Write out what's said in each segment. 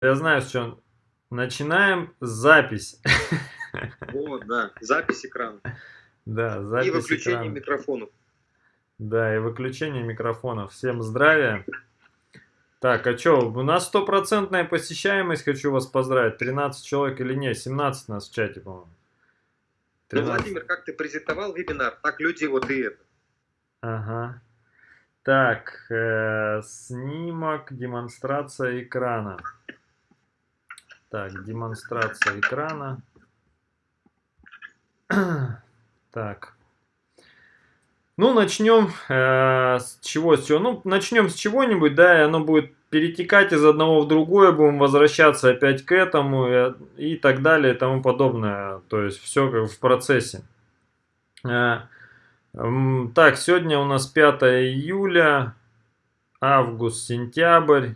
Я знаю, что начинаем запись. Вот, да, запись экрана. Да, запись И выключение экрана. микрофонов. Да, и выключение микрофонов. Всем здравия. Так, а что, у нас стопроцентная посещаемость, хочу вас поздравить. 13 человек или нет? 17 нас в чате, по-моему. Ну, 13. Владимир, как ты презентовал вебинар, так люди вот и это. Ага. Так, э, снимок, демонстрация экрана. Так, демонстрация экрана. Так. Ну, начнем э, с чего, с чего? Ну, начнем с чего-нибудь, да, и оно будет перетекать из одного в другое, будем возвращаться опять к этому и, и так далее и тому подобное. То есть все как в процессе. Э, м, так, сегодня у нас 5 июля, август, сентябрь.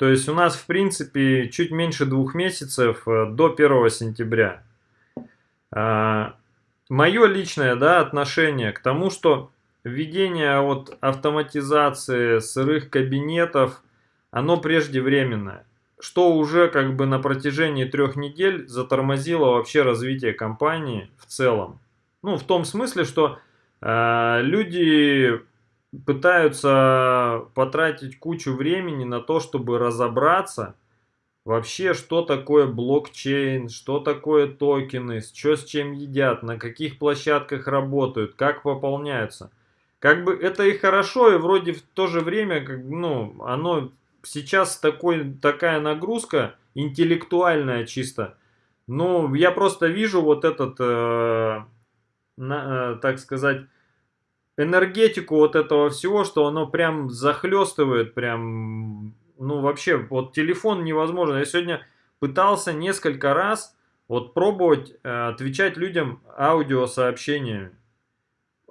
То есть у нас, в принципе, чуть меньше двух месяцев э, до 1 сентября. А, Мое личное да, отношение к тому, что введение от автоматизации сырых кабинетов, оно преждевременное. Что уже как бы на протяжении трех недель затормозило вообще развитие компании в целом. Ну, в том смысле, что э, люди пытаются потратить кучу времени на то, чтобы разобраться вообще, что такое блокчейн, что такое токены, что с чем едят, на каких площадках работают, как пополняются. Как бы это и хорошо, и вроде в то же время, как, ну, оно сейчас такой, такая нагрузка интеллектуальная чисто. Ну, я просто вижу вот этот, э, на, э, так сказать, энергетику вот этого всего, что оно прям захлестывает, прям, ну вообще, вот телефон невозможно. Я сегодня пытался несколько раз вот пробовать э, отвечать людям аудиосообщениями.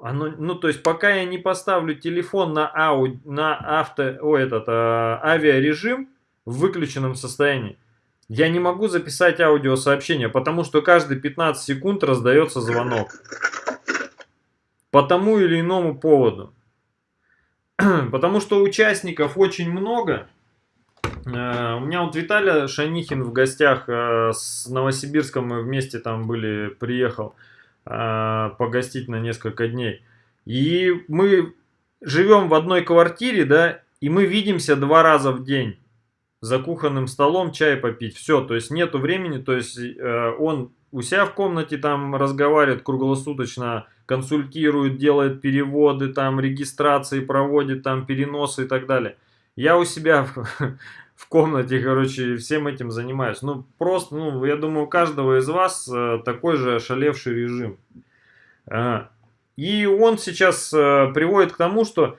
Оно, ну, то есть, пока я не поставлю телефон на, ау, на авто, о, этот, э, авиарежим в выключенном состоянии, я не могу записать аудиосообщение, потому что каждые 15 секунд раздается звонок по тому или иному поводу. Потому что участников очень много. Э, у меня вот Виталий Шанихин в гостях э, с Новосибирском, мы вместе там были, приехал э, погостить на несколько дней. И мы живем в одной квартире, да, и мы видимся два раза в день за кухонным столом чай попить. Все, то есть нету времени, то есть он у себя в комнате там разговаривает круглосуточно, консультирует, делает переводы, там регистрации проводит, там переносы и так далее. Я у себя в, в комнате, короче, всем этим занимаюсь. Ну, просто, ну, я думаю, у каждого из вас э, такой же ошалевший режим. Э, и он сейчас э, приводит к тому, что,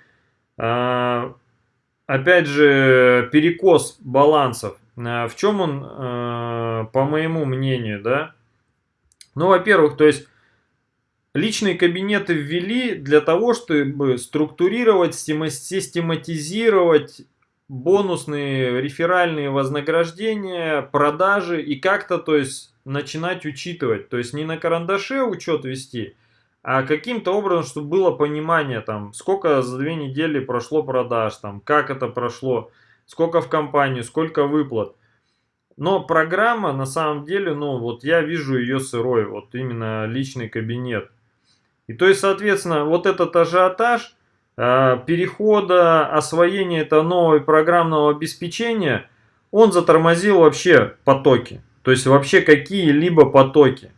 опять же, перекос балансов. В чем он, по моему мнению, да? Ну, во-первых, то есть личные кабинеты ввели для того, чтобы структурировать, систематизировать бонусные реферальные вознаграждения, продажи и как-то, то есть, начинать учитывать. То есть, не на карандаше учет вести, а каким-то образом, чтобы было понимание, там, сколько за две недели прошло продаж, там, как это прошло, сколько в компанию, сколько выплат. Но программа, на самом деле, ну, вот я вижу ее сырой, вот именно личный кабинет. И то есть, соответственно, вот этот ажиотаж э, перехода, освоения этого нового программного обеспечения, он затормозил вообще потоки. То есть, вообще какие-либо потоки.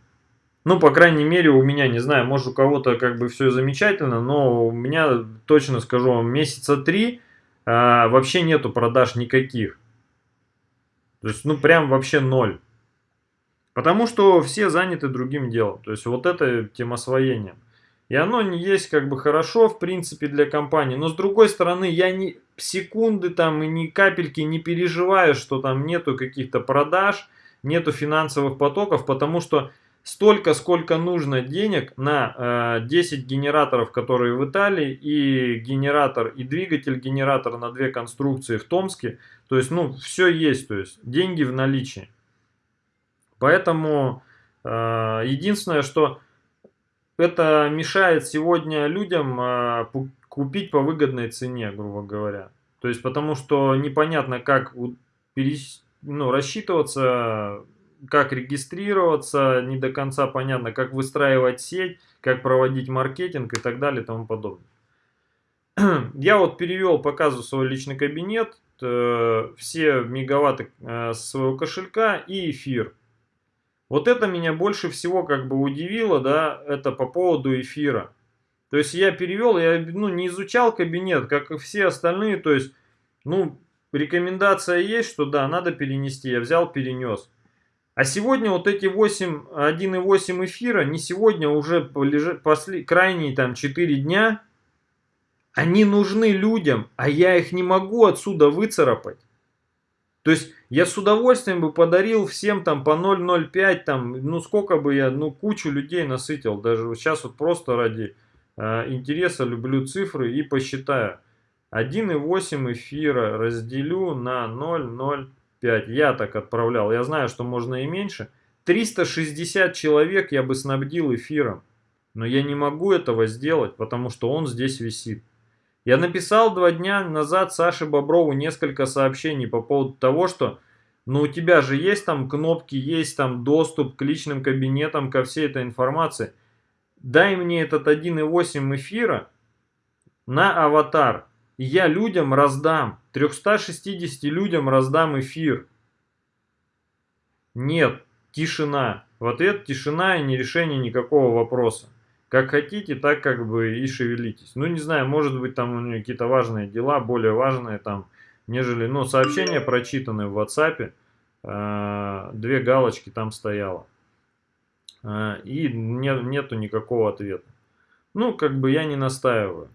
Ну, по крайней мере, у меня, не знаю, может у кого-то как бы все замечательно, но у меня, точно скажу вам, месяца три э, вообще нету продаж никаких. То есть, ну, прям вообще ноль. Потому что все заняты другим делом. То есть, вот это тем освоением. И оно не есть как бы хорошо, в принципе, для компании. Но с другой стороны, я ни секунды там и ни капельки не переживаю, что там нету каких-то продаж, нету финансовых потоков, потому что столько, сколько нужно денег на э, 10 генераторов, которые в Италии, и генератор, и двигатель генератор на две конструкции в Томске. То есть, ну, все есть, то есть, деньги в наличии. Поэтому э, единственное, что это мешает сегодня людям э, купить по выгодной цене, грубо говоря. То есть, потому что непонятно, как перес ну, рассчитываться, как регистрироваться, не до конца понятно, как выстраивать сеть, как проводить маркетинг и так далее и тому подобное. Я вот перевел, показываю свой личный кабинет, э, все мегаватты э, своего кошелька и эфир. Вот это меня больше всего как бы удивило, да, это по поводу эфира. То есть я перевел, я ну, не изучал кабинет, как и все остальные, то есть, ну, рекомендация есть, что да, надо перенести, я взял, перенес. А сегодня вот эти 8, 1,8 эфира, не сегодня, уже после, крайние там 4 дня, они нужны людям, а я их не могу отсюда выцарапать. То есть я с удовольствием бы подарил всем там по 0,05, там, ну сколько бы я, ну кучу людей насытил. Даже сейчас вот просто ради э, интереса люблю цифры и посчитаю. 1,8 эфира разделю на 0,05. Я так отправлял. Я знаю, что можно и меньше. 360 человек я бы снабдил эфиром. Но я не могу этого сделать, потому что он здесь висит. Я написал два дня назад Саше Боброву несколько сообщений по поводу того, что ну у тебя же есть там кнопки, есть там доступ к личным кабинетам, ко всей этой информации. Дай мне этот 1.8 эфира на аватар. И я людям раздам, 360 людям раздам эфир. Нет, тишина. В ответ тишина и не решение никакого вопроса. Как хотите, так как бы и шевелитесь. Ну, не знаю, может быть, там у нее какие-то важные дела, более важные там, нежели, ну, сообщения прочитанные в WhatsApp. Э, две галочки там стояло. Э, и не, нету никакого ответа. Ну, как бы я не настаиваю.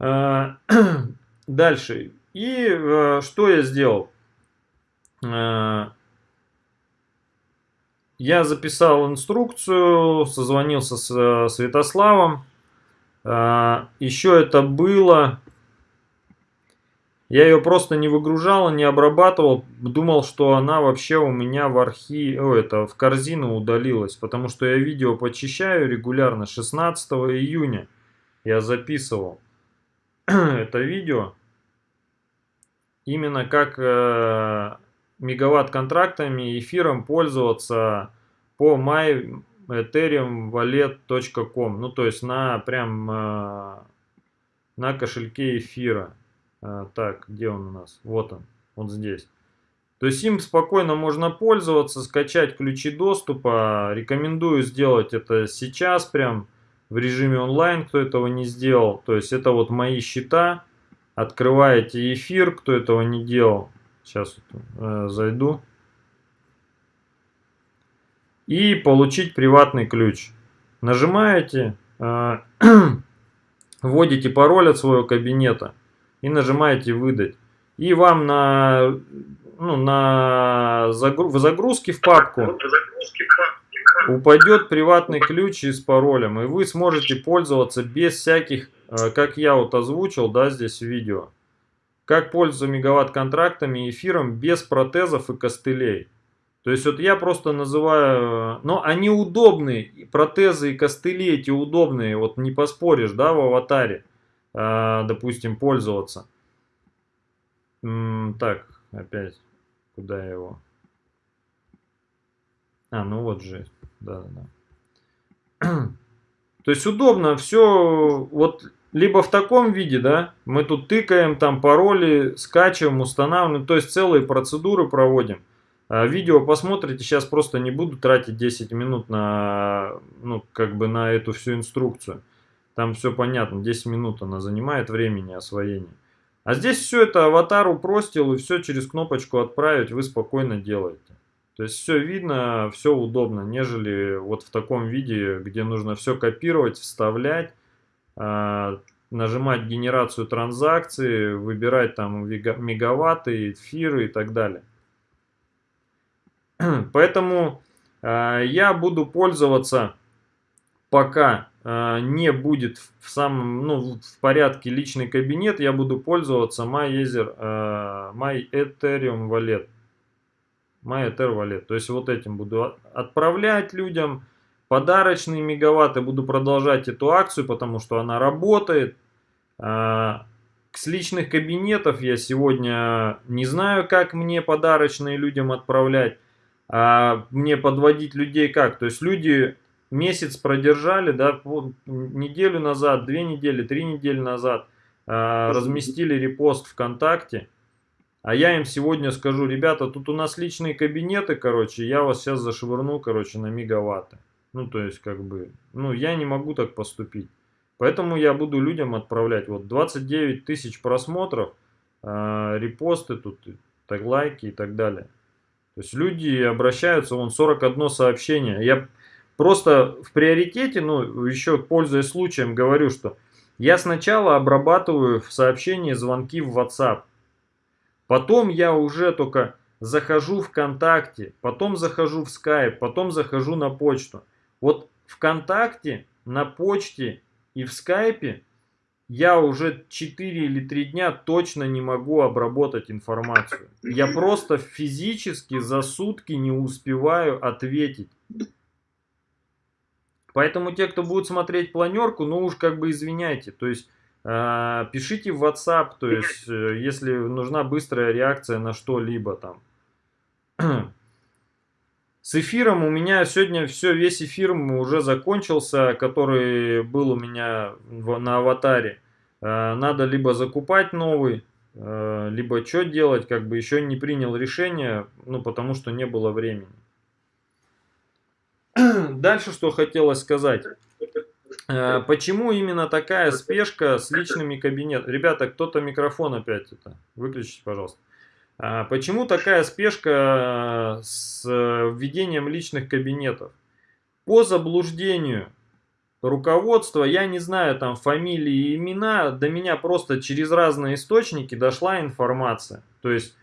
Э, дальше. И э, что я сделал? Э, я записал инструкцию, созвонился с э, Святославом. А, Еще это было... Я ее просто не выгружал, не обрабатывал. Думал, что она вообще у меня в архи... О, это, в корзину удалилась. Потому что я видео почищаю регулярно. 16 июня я записывал это видео. Именно как э, мегаватт-контрактами, эфиром пользоваться по myethereumwallet.com. Ну, то есть на прям э, на кошельке эфира. Э, так, где он у нас? Вот он, вот здесь. То есть им спокойно можно пользоваться, скачать ключи доступа. Рекомендую сделать это сейчас прям в режиме онлайн, кто этого не сделал. То есть это вот мои счета. Открываете эфир, кто этого не делал. Сейчас э, зайду. И получить приватный ключ. Нажимаете, э, вводите пароль от своего кабинета и нажимаете выдать. И вам на, ну, на загру, в загрузке в папку упадет приватный ключ с паролем. И вы сможете пользоваться без всяких, э, как я вот озвучил, да, здесь в видео. Как пользоваться мегаватт-контрактами и эфиром без протезов и костылей. То есть вот я просто называю, но они удобные, протезы и костыли эти удобные, вот не поспоришь, да, в аватаре, э, допустим, пользоваться. Так, опять, куда его? А, ну вот же, да-да-да. То есть удобно, все, вот либо в таком виде, да, мы тут тыкаем, там пароли, скачиваем, устанавливаем, то есть целые процедуры проводим. А видео посмотрите, сейчас просто не буду тратить 10 минут на, ну, как бы на эту всю инструкцию. Там все понятно, 10 минут она занимает времени освоения. А здесь все это аватар упростил и все через кнопочку отправить вы спокойно делаете. То есть все видно, все удобно, нежели вот в таком виде, где нужно все копировать, вставлять, нажимать генерацию транзакций, выбирать там мегаватты, эфиры и так далее. Поэтому э, я буду пользоваться, пока э, не будет в самом, ну, в порядке личный кабинет, я буду пользоваться MyEther, э, MyEthereum Wallet. MyEther Wallet. То есть вот этим буду отправлять людям, подарочные мегаватты. Буду продолжать эту акцию, потому что она работает. А, с личных кабинетов я сегодня не знаю, как мне подарочные людям отправлять, а мне подводить людей как. То есть люди месяц продержали, да, неделю назад, две недели, три недели назад э, разместили репост ВКонтакте, а я им сегодня скажу, ребята, тут у нас личные кабинеты, короче, я вас сейчас зашвырну, короче, на мегаватты. Ну, то есть, как бы, ну, я не могу так поступить. Поэтому я буду людям отправлять вот 29 тысяч просмотров, э, репосты тут, так, лайки и так далее. То есть люди обращаются, вон 41 сообщение. Я просто в приоритете, ну, еще пользуясь случаем, говорю, что я сначала обрабатываю в сообщении звонки в WhatsApp. Потом я уже только захожу в ВКонтакте, потом захожу в Skype, потом захожу на почту. Вот ВКонтакте, на почте и в скайпе я уже 4 или 3 дня точно не могу обработать информацию. Я просто физически за сутки не успеваю ответить. Поэтому те, кто будет смотреть планерку, ну уж как бы извиняйте. То есть э, пишите в WhatsApp, то есть э, если нужна быстрая реакция на что-либо там. С эфиром у меня сегодня все, весь эфир уже закончился, который был у меня в, на аватаре. Э, надо либо закупать новый, э, либо что делать, как бы еще не принял решение, ну потому что не было времени. Дальше что хотелось сказать. Э, почему именно такая спешка с личными кабинетами? Ребята, кто-то микрофон опять это. Выключите, пожалуйста. А почему такая спешка э, с введением личных кабинетов? По заблуждению руководства, я не знаю там фамилии и имена, до меня просто через разные источники дошла информация. То есть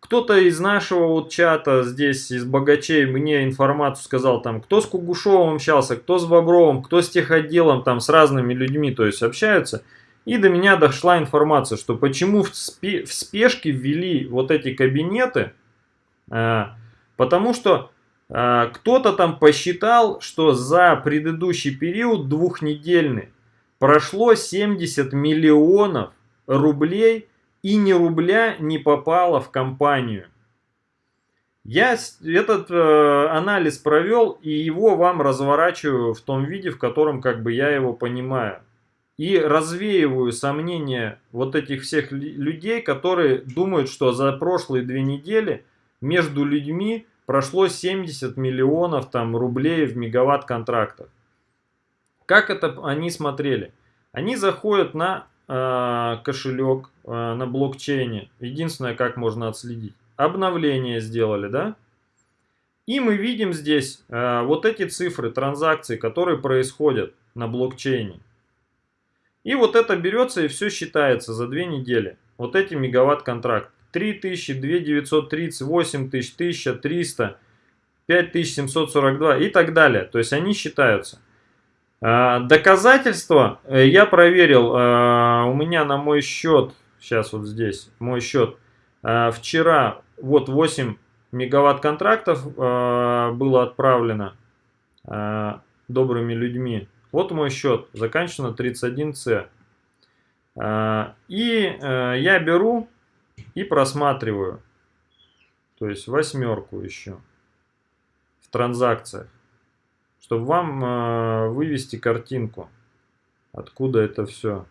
кто-то из нашего вот чата здесь, из богачей, мне информацию сказал, там, кто с Кугушевым общался, кто с Бобровым, кто с техотделом, там, с разными людьми, то есть общаются. И до меня дошла информация, что почему в, спе в спешке ввели вот эти кабинеты, э, потому что э, кто-то там посчитал, что за предыдущий период двухнедельный прошло 70 миллионов рублей и ни рубля не попало в компанию. Я этот э, анализ провел и его вам разворачиваю в том виде, в котором как бы я его понимаю и развеиваю сомнения вот этих всех людей, которые думают, что за прошлые две недели между людьми прошло 70 миллионов там, рублей в мегаватт контрактах. Как это они смотрели? Они заходят на э, кошелек э, на блокчейне. Единственное, как можно отследить. Обновление сделали, да? И мы видим здесь э, вот эти цифры транзакций, которые происходят на блокчейне. И вот это берется и все считается за две недели. Вот эти мегаватт контракт. 3000, 2930, 8000, 1300, 5742 и так далее. То есть они считаются. А, доказательства э, я проверил. А, у меня на мой счет, сейчас вот здесь, мой счет, а, вчера вот 8 мегаватт контрактов было отправлено добрыми людьми вот мой счет, заканчивается 31C. А, и э, я беру и просматриваю. То есть восьмерку еще в транзакциях. Чтобы вам э, вывести картинку. Откуда это все.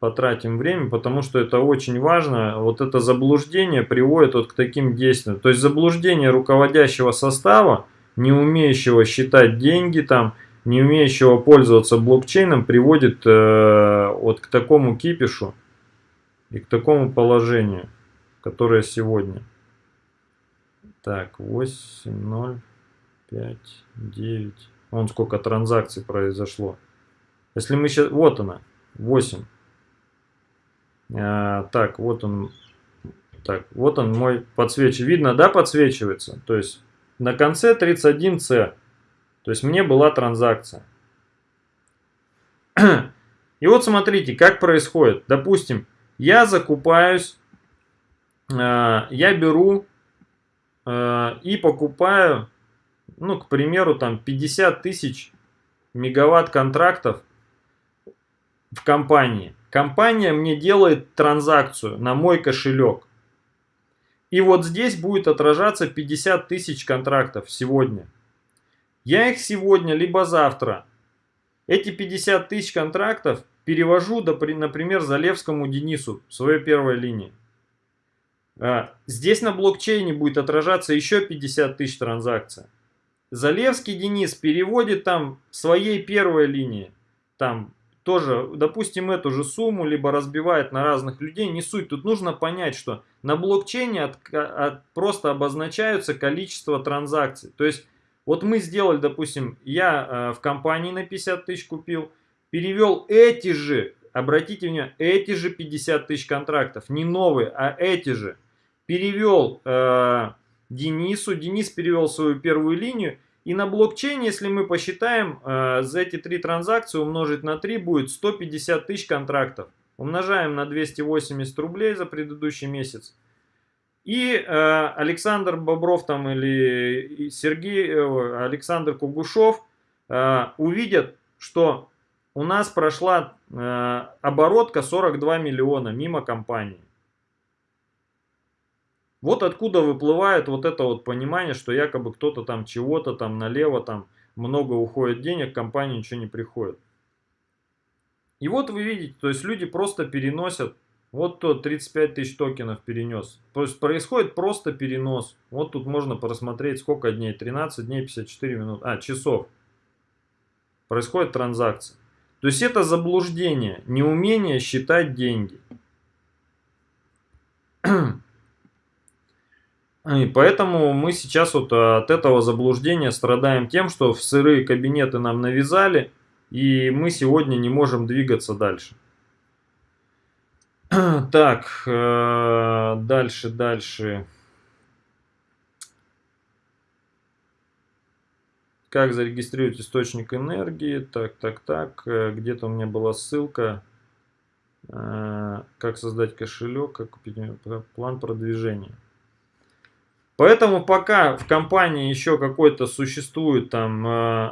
Потратим время, потому что это очень важно. Вот это заблуждение приводит вот к таким действиям. То есть заблуждение руководящего состава не умеющего считать деньги, там, не умеющего пользоваться блокчейном, приводит э, вот к такому кипишу и к такому положению, которое сегодня. Так, 8, 0, 5, 9. Вон сколько транзакций произошло. Если мы сейчас... Вот она, 8. А, так, вот он. Так, вот он мой подсвечивает. Видно, да, подсвечивается? То есть на конце 31C. То есть мне была транзакция. И вот смотрите, как происходит. Допустим, я закупаюсь, э, я беру э, и покупаю, ну, к примеру, там 50 тысяч мегаватт контрактов в компании. Компания мне делает транзакцию на мой кошелек. И вот здесь будет отражаться 50 тысяч контрактов сегодня. Я их сегодня, либо завтра. Эти 50 тысяч контрактов перевожу, например, Залевскому Денису, своей первой линии. А, здесь на блокчейне будет отражаться еще 50 тысяч транзакций. Залевский Денис переводит там своей первой линии, там тоже, допустим, эту же сумму, либо разбивает на разных людей, не суть. Тут нужно понять, что на блокчейне от, от, просто обозначаются количество транзакций. То есть, вот мы сделали, допустим, я э, в компании на 50 тысяч купил, перевел эти же, обратите внимание, эти же 50 тысяч контрактов, не новые, а эти же. Перевел э, Денису, Денис перевел свою первую линию, и на блокчейне, если мы посчитаем, э, за эти три транзакции умножить на 3 будет 150 тысяч контрактов. Умножаем на 280 рублей за предыдущий месяц. И э, Александр Бобров там или Сергей, э, Александр Кугушев э, увидят, что у нас прошла э, оборотка 42 миллиона мимо компании. Вот откуда выплывает вот это вот понимание, что якобы кто-то там чего-то там налево там много уходит денег, компании ничего не приходит. И вот вы видите, то есть люди просто переносят, вот то 35 тысяч токенов перенес. То есть происходит просто перенос. Вот тут можно просмотреть сколько дней, 13 дней 54 минут, а часов. Происходит транзакция. То есть это заблуждение, неумение считать деньги. И поэтому мы сейчас вот от этого заблуждения страдаем тем, что в сырые кабинеты нам навязали, и мы сегодня не можем двигаться дальше. Так, э, дальше, дальше. Как зарегистрировать источник энергии? Так, так, так. Э, где-то у меня была ссылка. Э, как создать кошелек, как купить план продвижения. Поэтому пока в компании еще какой-то существует там, э,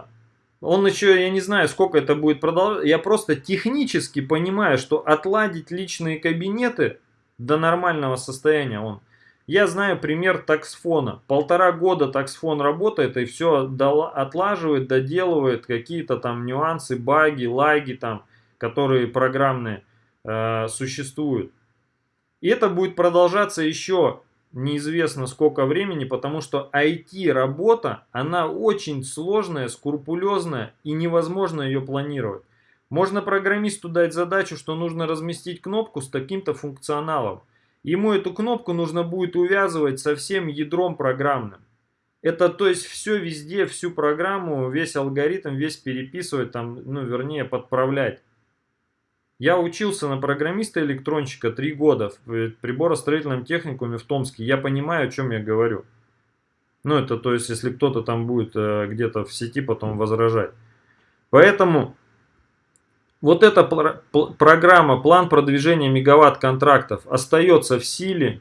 он еще, я не знаю, сколько это будет продолжаться, я просто технически понимаю, что отладить личные кабинеты до нормального состояния он. Я знаю пример таксфона. Полтора года таксфон работает и все отлаживает, доделывает какие-то там нюансы, баги, лаги там, которые программные э, существуют. И это будет продолжаться еще неизвестно сколько времени, потому что IT-работа, она очень сложная, скрупулезная и невозможно ее планировать. Можно программисту дать задачу, что нужно разместить кнопку с таким-то функционалом. Ему эту кнопку нужно будет увязывать со всем ядром программным. Это то есть все везде, всю программу, весь алгоритм, весь переписывать, там, ну вернее подправлять. Я учился на программиста-электронщика три года в приборостроительном техникуме в Томске. Я понимаю, о чем я говорю. Ну, это то есть, если кто-то там будет э, где-то в сети потом возражать. Поэтому вот эта программа, план продвижения мегаватт контрактов остается в силе.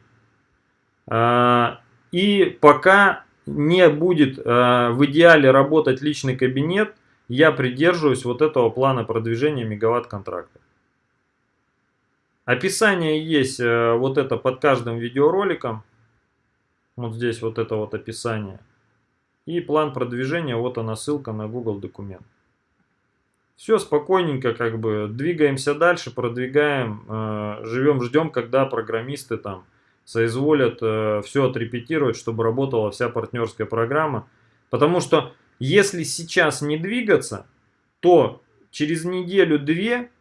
Э, и пока не будет э, в идеале работать личный кабинет, я придерживаюсь вот этого плана продвижения мегаватт контрактов. Описание есть э, вот это под каждым видеороликом. Вот здесь вот это вот описание. И план продвижения, вот она ссылка на Google документ. Все спокойненько, как бы двигаемся дальше, продвигаем, э, живем, ждем, когда программисты там соизволят э, все отрепетировать, чтобы работала вся партнерская программа. Потому что если сейчас не двигаться, то через неделю-две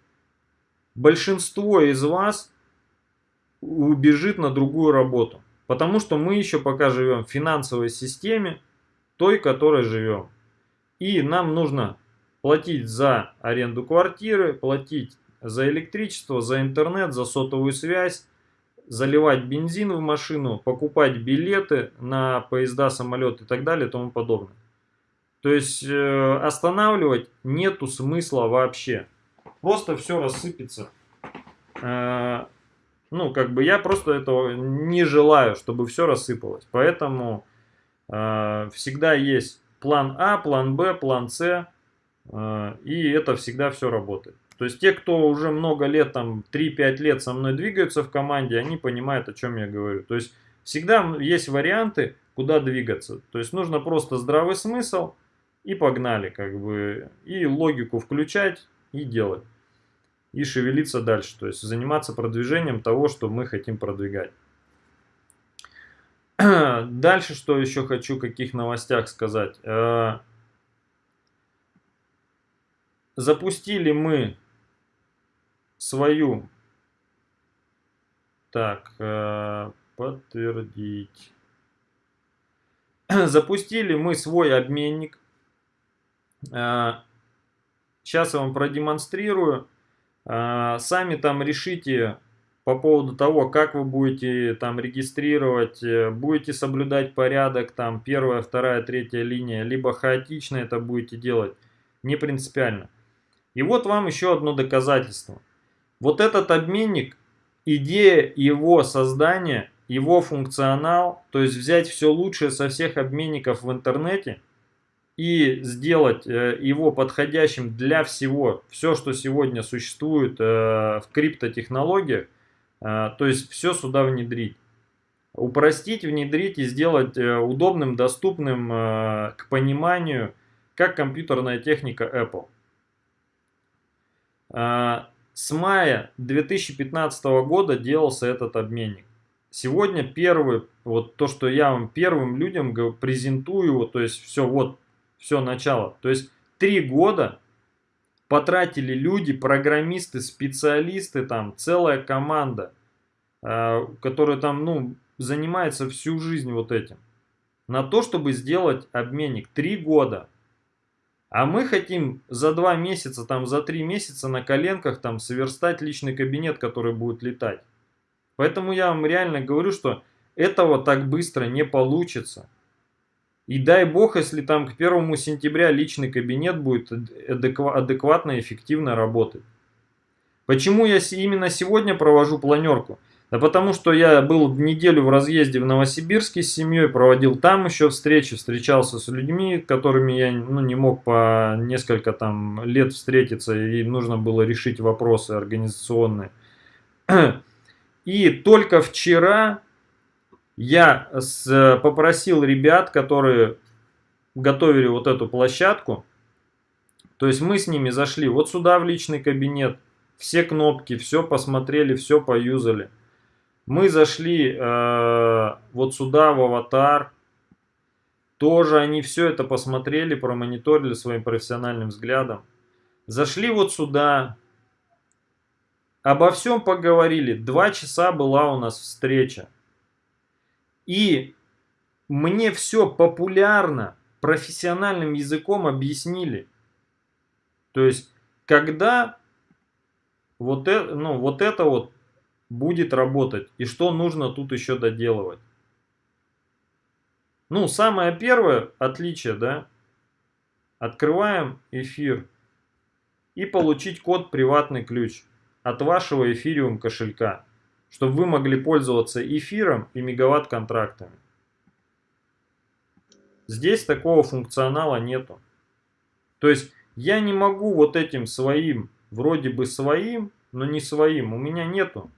большинство из вас убежит на другую работу. Потому что мы еще пока живем в финансовой системе, той, которой живем. И нам нужно платить за аренду квартиры, платить за электричество, за интернет, за сотовую связь, заливать бензин в машину, покупать билеты на поезда, самолеты и так далее и тому подобное. То есть э, останавливать нету смысла вообще просто все рассыпется. Э, ну, как бы я просто этого не желаю, чтобы все рассыпалось. Поэтому э, всегда есть план А, план Б, план С. Э, и это всегда все работает. То есть те, кто уже много лет, там 3-5 лет со мной двигаются в команде, они понимают, о чем я говорю. То есть всегда есть варианты, куда двигаться. То есть нужно просто здравый смысл и погнали, как бы, и логику включать и делать. И шевелиться дальше, то есть заниматься продвижением того, что мы хотим продвигать. Дальше, что еще хочу, каких новостях сказать. Э, запустили мы свою... Так, э, подтвердить. Запустили мы свой обменник. Сейчас э, я вам продемонстрирую. Сами там решите по поводу того, как вы будете там регистрировать, э, будете соблюдать порядок, там первая, вторая, третья линия, либо хаотично это будете делать, не принципиально. И вот вам еще одно доказательство. Вот этот обменник, идея его создания, его функционал, то есть взять все лучшее со всех обменников в интернете и сделать э, его подходящим для всего, все, что сегодня существует э, в криптотехнологиях, а, то есть все сюда внедрить. Упростить, внедрить и сделать э, удобным, доступным э, к пониманию, как компьютерная техника Apple. С мая 2015 года делался этот обменник. Сегодня первый, вот то, что я вам первым людям презентую, то есть все, вот, все начало. То есть три года потратили люди, программисты, специалисты, там целая команда, э, которая там, ну, занимается всю жизнь вот этим. На то, чтобы сделать обменник. Три года. А мы хотим за два месяца, там за три месяца на коленках там сверстать личный кабинет, который будет летать. Поэтому я вам реально говорю, что этого так быстро не получится. И дай бог, если там к 1 сентября личный кабинет будет адекватно и эффективно работать. Почему я именно сегодня провожу планерку? Да потому что я был неделю в разъезде в Новосибирске с семьей, проводил там еще встречи, встречался с людьми, которыми я ну, не мог по несколько там лет встретиться, и нужно было решить вопросы организационные. И только вчера я с, попросил ребят, которые готовили вот эту площадку, то есть мы с ними зашли вот сюда в личный кабинет, все кнопки, все посмотрели, все поюзали. Мы зашли э, вот сюда в аватар, тоже они все это посмотрели, промониторили своим профессиональным взглядом. Зашли вот сюда, обо всем поговорили. Два часа была у нас встреча. И мне все популярно, профессиональным языком объяснили. То есть, когда вот это, ну, вот это вот будет работать, и что нужно тут еще доделывать. Ну, самое первое отличие, да, открываем эфир и получить код приватный ключ от вашего эфириум кошелька чтобы вы могли пользоваться эфиром и мегаватт-контрактами. Здесь такого функционала нету. То есть я не могу вот этим своим, вроде бы своим, но не своим, у меня нету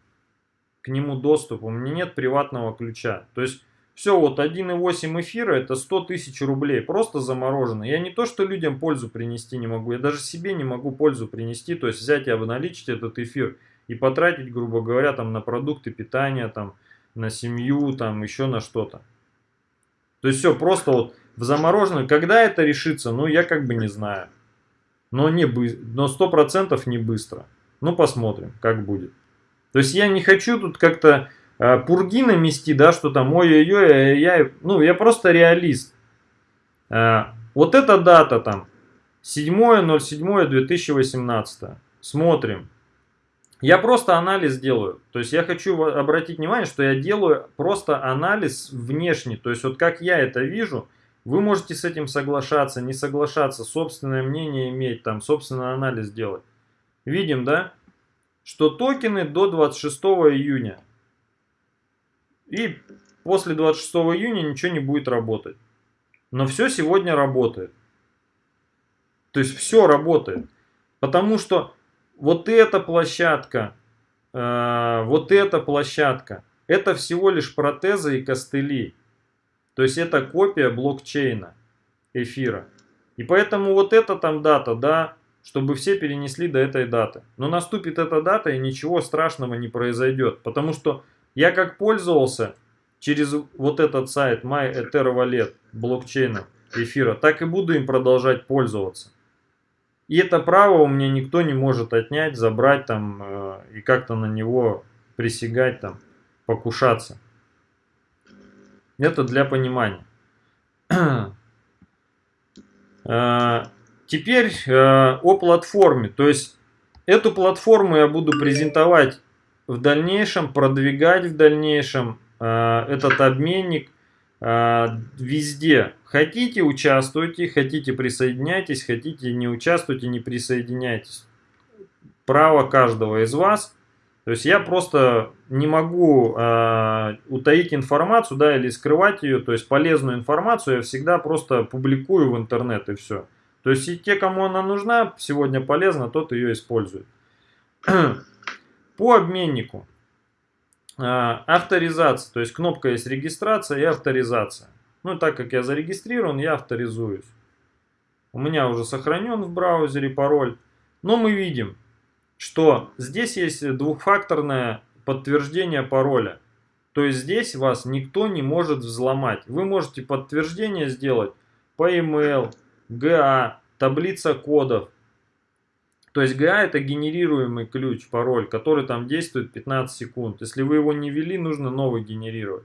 к нему доступа, у меня нет приватного ключа. То есть все, вот 1.8 эфира это 100 тысяч рублей, просто заморожено. Я не то, что людям пользу принести не могу, я даже себе не могу пользу принести, то есть взять и обналичить этот эфир и потратить, грубо говоря, там на продукты питания, там, на семью, там, еще на что-то. То есть все просто вот в замороженном. Когда это решится, ну, я как бы не знаю. Но, не бы, но 100% не быстро. Ну, посмотрим, как будет. То есть я не хочу тут как-то э, пурги намести, да, что там, ой-ой-ой, я, ну, я просто реалист. Э, вот эта дата там, 7.07.2018. Смотрим. Я просто анализ делаю. То есть я хочу обратить внимание, что я делаю просто анализ внешний. То есть вот как я это вижу, вы можете с этим соглашаться, не соглашаться, собственное мнение иметь, там, собственный анализ делать. Видим, да, что токены до 26 июня. И после 26 июня ничего не будет работать. Но все сегодня работает. То есть все работает. Потому что вот эта площадка, э, вот эта площадка, это всего лишь протезы и костыли. То есть это копия блокчейна эфира. И поэтому вот эта там дата, да, чтобы все перенесли до этой даты. Но наступит эта дата и ничего страшного не произойдет. Потому что я как пользовался через вот этот сайт MyEtherWallet блокчейна эфира, так и буду им продолжать пользоваться. И это право у меня никто не может отнять, забрать там э, и как-то на него присягать там, покушаться. Это для понимания. Э, теперь э, о платформе. То есть эту платформу я буду презентовать в дальнейшем, продвигать в дальнейшем этот обменник везде. Хотите, участвуйте, хотите, присоединяйтесь, хотите, не участвуйте, не присоединяйтесь. Право каждого из вас. То есть я просто не могу э, утаить информацию, да, или скрывать ее, то есть полезную информацию я всегда просто публикую в интернет и все. То есть и те, кому она нужна, сегодня полезна, тот ее использует. По обменнику. Э, авторизация, то есть кнопка есть регистрация и авторизация. Ну, так как я зарегистрирован, я авторизуюсь. У меня уже сохранен в браузере пароль. Но мы видим, что здесь есть двухфакторное подтверждение пароля. То есть здесь вас никто не может взломать. Вы можете подтверждение сделать по email, GA, таблица кодов. То есть GA это генерируемый ключ, пароль, который там действует 15 секунд. Если вы его не ввели, нужно новый генерировать.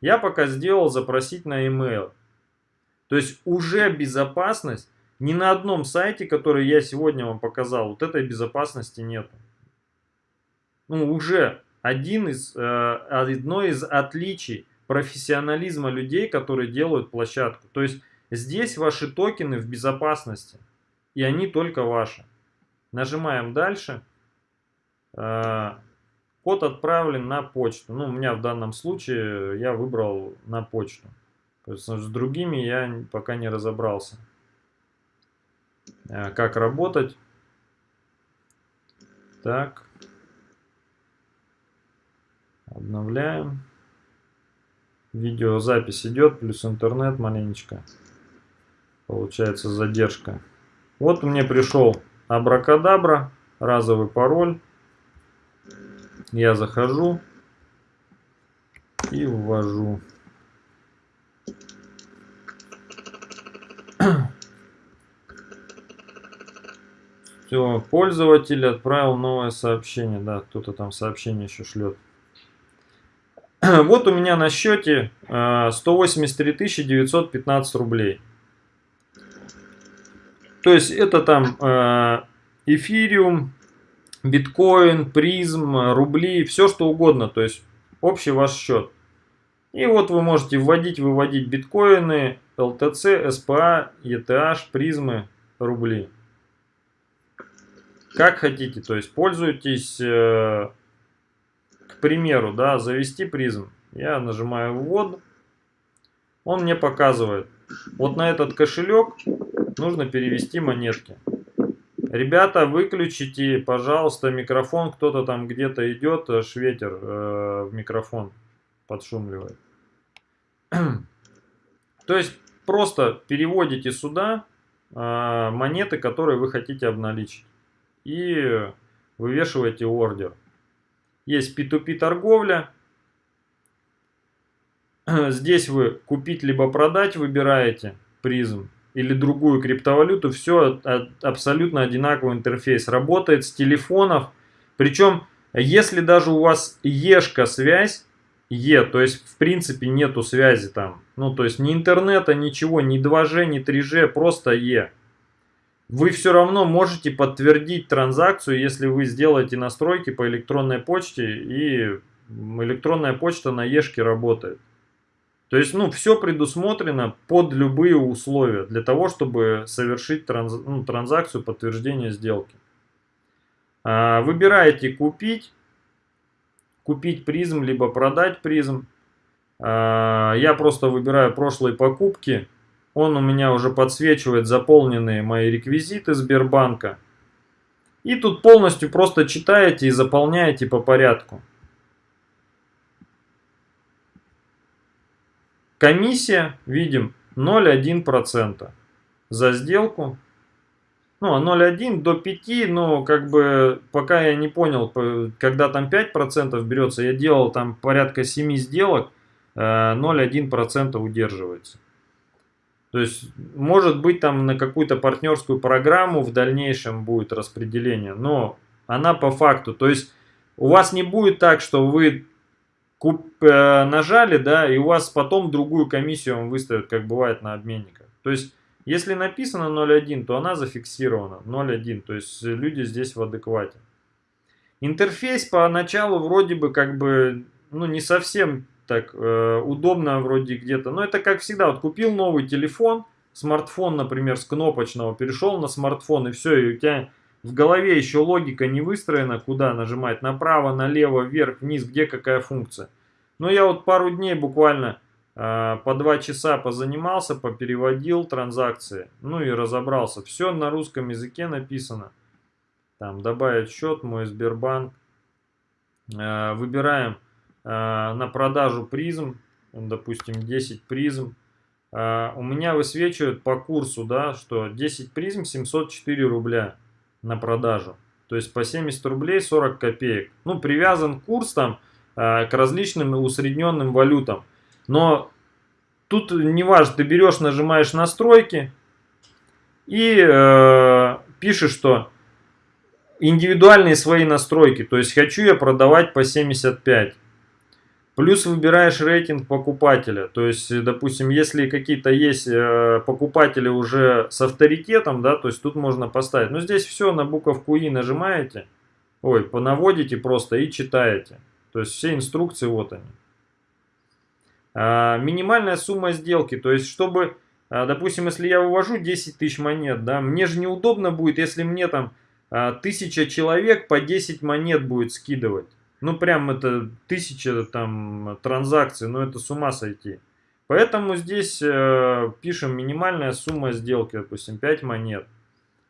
Я пока сделал запросить на email. То есть уже безопасность ни на одном сайте, который я сегодня вам показал, вот этой безопасности нету. Ну, уже один из, э, одно из отличий профессионализма людей, которые делают площадку. То есть здесь ваши токены в безопасности, и они только ваши. Нажимаем дальше. Э, код отправлен на почту. Ну, у меня в данном случае я выбрал на почту. С другими я пока не разобрался. Э, как работать. Так. Обновляем. Видеозапись идет, плюс интернет маленечко. Получается задержка. Вот мне пришел абракадабра, разовый пароль. Я захожу и ввожу. Все, пользователь отправил новое сообщение. Да, кто-то там сообщение еще шлет. Вот у меня на счете 183 э, 915 рублей. То есть это там э, эфириум, биткоин, призм, рубли, все что угодно. То есть общий ваш счет. И вот вы можете вводить, выводить биткоины, LTC, SPA, ETH, призмы, рубли. Как хотите, то есть пользуйтесь, э, к примеру, да, завести призм. Я нажимаю ввод, он мне показывает. Вот на этот кошелек нужно перевести монетки. Ребята, выключите, пожалуйста, микрофон. Кто-то там где-то идет, аж ветер э, в микрофон подшумливает. То есть просто переводите сюда э, монеты, которые вы хотите обналичить и вывешиваете ордер. Есть P2P торговля. Здесь вы купить либо продать выбираете призм или другую криптовалюту. Все абсолютно одинаковый интерфейс. Работает с телефонов. Причем, если даже у вас ешка связь, Е, то есть в принципе нету связи там. Ну то есть ни интернета, ничего, ни 2G, ни 3G, просто Е вы все равно можете подтвердить транзакцию, если вы сделаете настройки по электронной почте и электронная почта на Ешке работает. То есть, ну, все предусмотрено под любые условия для того, чтобы совершить транз, ну, транзакцию подтверждения сделки. А, выбираете купить, купить призм, либо продать призм. А, я просто выбираю прошлые покупки он у меня уже подсвечивает заполненные мои реквизиты Сбербанка. И тут полностью просто читаете и заполняете по порядку. Комиссия, видим, 0,1% за сделку. Ну, а 0,1 до 5, но как бы пока я не понял, когда там 5% берется, я делал там порядка 7 сделок, 0,1% э, удерживается. То есть, может быть, там на какую-то партнерскую программу в дальнейшем будет распределение, но она по факту. То есть, у вас не будет так, что вы куп, э, нажали, да, и у вас потом другую комиссию вам выставят, как бывает на обменниках. То есть, если написано 0.1, то она зафиксирована 0.1, то есть люди здесь в адеквате. Интерфейс поначалу вроде бы как бы, ну не совсем так э, удобно вроде где-то, но это как всегда, вот купил новый телефон, смартфон, например, с кнопочного, перешел на смартфон и все, и у тебя в голове еще логика не выстроена, куда нажимать, направо, налево, вверх, вниз, где какая функция. Но я вот пару дней буквально э, по два часа позанимался, попереводил транзакции, ну и разобрался. Все на русском языке написано. Там добавить счет, мой Сбербанк. Э, выбираем э, на продажу призм, допустим 10 призм. Э, у меня высвечивают по курсу, да, что 10 призм 704 рубля на продажу. То есть по 70 рублей 40 копеек. Ну, привязан курс там э, к различным усредненным валютам. Но тут не важно, ты берешь, нажимаешь настройки и э, пишешь, что индивидуальные свои настройки. То есть хочу я продавать по 75. Плюс выбираешь рейтинг покупателя. То есть, допустим, если какие-то есть э, покупатели уже с авторитетом, да, то есть тут можно поставить. Но здесь все на буковку И нажимаете, ой, понаводите просто и читаете. То есть все инструкции вот они. А, минимальная сумма сделки, то есть чтобы, а, допустим, если я вывожу 10 тысяч монет, да, мне же неудобно будет, если мне там а, тысяча человек по 10 монет будет скидывать. Ну, прям это тысяча там транзакций, но это с ума сойти. Поэтому здесь э, пишем минимальная сумма сделки, допустим, 5 монет.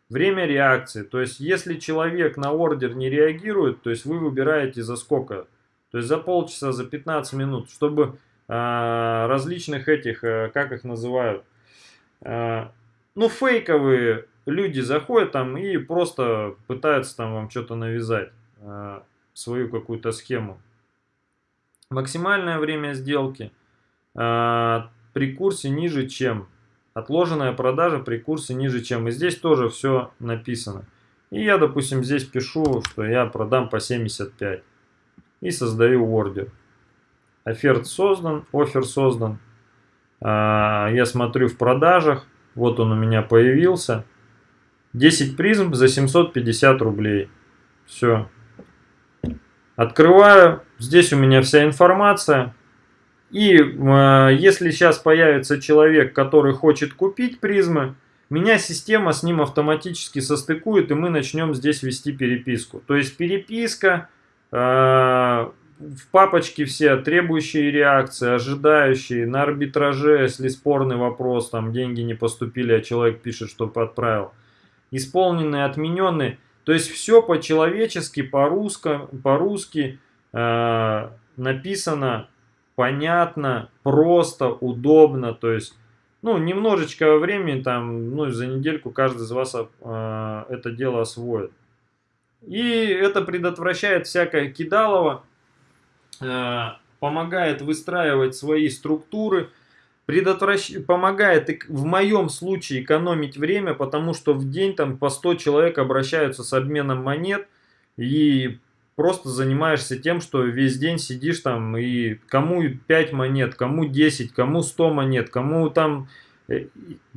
Время реакции, то есть если человек на ордер не реагирует, то есть вы выбираете за сколько. То есть за полчаса, за 15 минут, чтобы э, различных этих, э, как их называют, э, ну фейковые люди заходят там и просто пытаются там вам что-то навязать. Свою какую-то схему. Максимальное время сделки э, при курсе ниже чем. Отложенная продажа при курсе ниже чем. И здесь тоже все написано. И я, допустим, здесь пишу, что я продам по 75. И создаю ордер. Оферт создан, офер создан. Э, я смотрю в продажах. Вот он у меня появился. 10 призм за 750 рублей. Все. Открываю, здесь у меня вся информация. И э, если сейчас появится человек, который хочет купить призмы, меня система с ним автоматически состыкует, и мы начнем здесь вести переписку. То есть переписка, э, в папочке все требующие реакции, ожидающие, на арбитраже, если спорный вопрос, там деньги не поступили, а человек пишет, что отправил. Исполненные, отмененные. То есть все по-человечески, по-русски, по-русски э, написано понятно, просто, удобно. То есть, ну, немножечко времени, там, ну, за недельку каждый из вас э, это дело освоит. И это предотвращает всякое кидалово, э, помогает выстраивать свои структуры, предотвращ... помогает в моем случае экономить время, потому что в день там по 100 человек обращаются с обменом монет и просто занимаешься тем, что весь день сидишь там и кому 5 монет, кому 10, кому 100 монет, кому там... Э,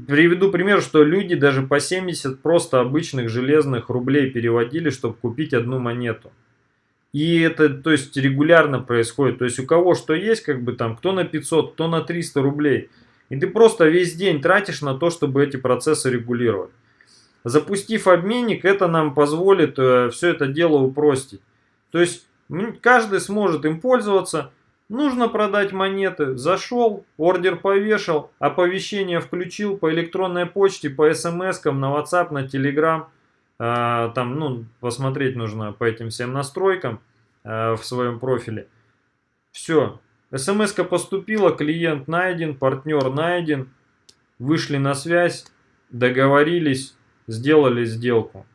приведу пример, что люди даже по 70 просто обычных железных рублей переводили, чтобы купить одну монету. И это, то есть, регулярно происходит. То есть, у кого что есть, как бы там, кто на 500, кто на 300 рублей. И ты просто весь день тратишь на то, чтобы эти процессы регулировать. Запустив обменник, это нам позволит э, все это дело упростить. То есть, каждый сможет им пользоваться. Нужно продать монеты. Зашел, ордер повешал, оповещение включил по электронной почте, по смс, на WhatsApp, на Telegram. Э, там, ну, посмотреть нужно по этим всем настройкам э, в своем профиле. Все, смс поступила, клиент найден, партнер найден, вышли на связь, договорились, сделали сделку.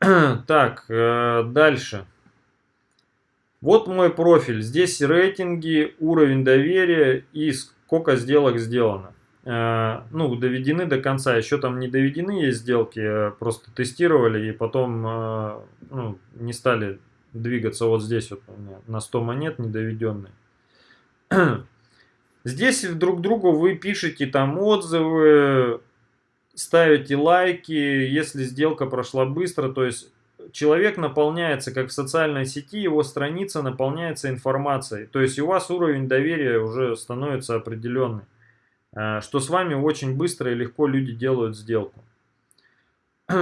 Так, э, дальше. Вот мой профиль. Здесь рейтинги, уровень доверия и сколько сделок сделано. Э, ну, доведены до конца. Еще там не доведены есть сделки, э, просто тестировали и потом ну, не стали двигаться вот здесь вот у меня на 100 монет недоведенные. Здесь друг другу вы пишете там отзывы, ставите лайки, если сделка прошла быстро, то есть человек наполняется, как в социальной сети, его страница наполняется информацией. То есть у вас уровень доверия уже становится определенный. Э, что с вами очень быстро и легко люди делают сделку.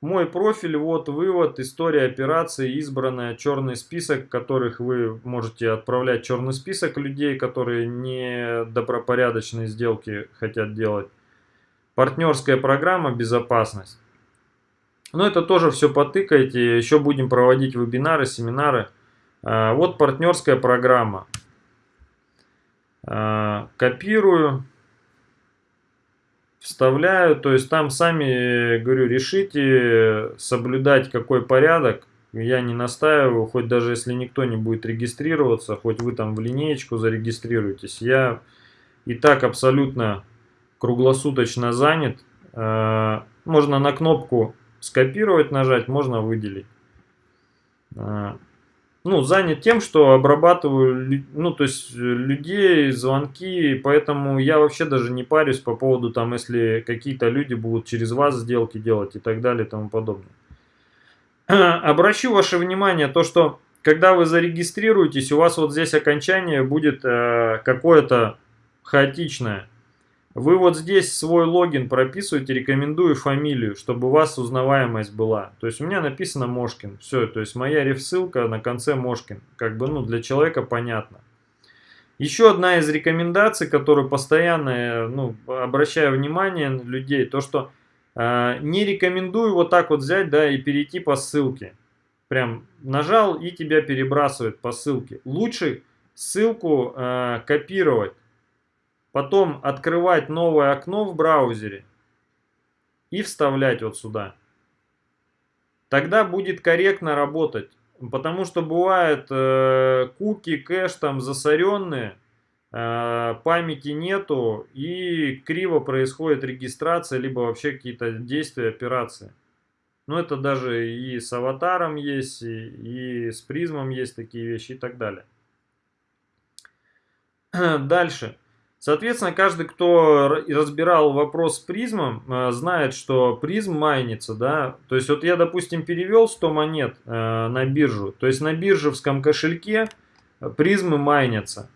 Мой профиль, вот вывод, история операции, избранная, черный список, которых вы можете отправлять черный список людей, которые не добропорядочные сделки хотят делать. Партнерская программа «Безопасность». Но это тоже все потыкайте. Еще будем проводить вебинары, семинары. А, вот партнерская программа. А, копирую. Вставляю. То есть там сами, говорю, решите соблюдать какой порядок. Я не настаиваю, хоть даже если никто не будет регистрироваться, хоть вы там в линеечку зарегистрируетесь. Я и так абсолютно круглосуточно занят. А, можно на кнопку скопировать нажать, можно выделить. Ну, занят тем, что обрабатываю, ну, то есть людей, звонки, поэтому я вообще даже не парюсь по поводу, там, если какие-то люди будут через вас сделки делать и так далее и тому подобное. Обращу ваше внимание, то, что когда вы зарегистрируетесь, у вас вот здесь окончание будет э, какое-то хаотичное. Вы вот здесь свой логин прописываете, рекомендую фамилию, чтобы у вас узнаваемость была. То есть у меня написано Мошкин. Все, то есть моя реф-ссылка на конце Мошкин. Как бы, ну, для человека понятно. Еще одна из рекомендаций, которую постоянно, ну, обращаю внимание людей, то что э, не рекомендую вот так вот взять, да, и перейти по ссылке. Прям нажал и тебя перебрасывает по ссылке. Лучше ссылку э, копировать потом открывать новое окно в браузере и вставлять вот сюда. Тогда будет корректно работать. Потому что бывает э, куки, кэш там засоренные, э, памяти нету и криво происходит регистрация, либо вообще какие-то действия, операции. Но это даже и с аватаром есть, и, и с призмом есть такие вещи и так далее. Дальше. Соответственно, каждый, кто разбирал вопрос с призмом, э, знает, что призм майнится, да. То есть вот я, допустим, перевел 100 монет э, на биржу. То есть на биржевском кошельке призмы майнятся.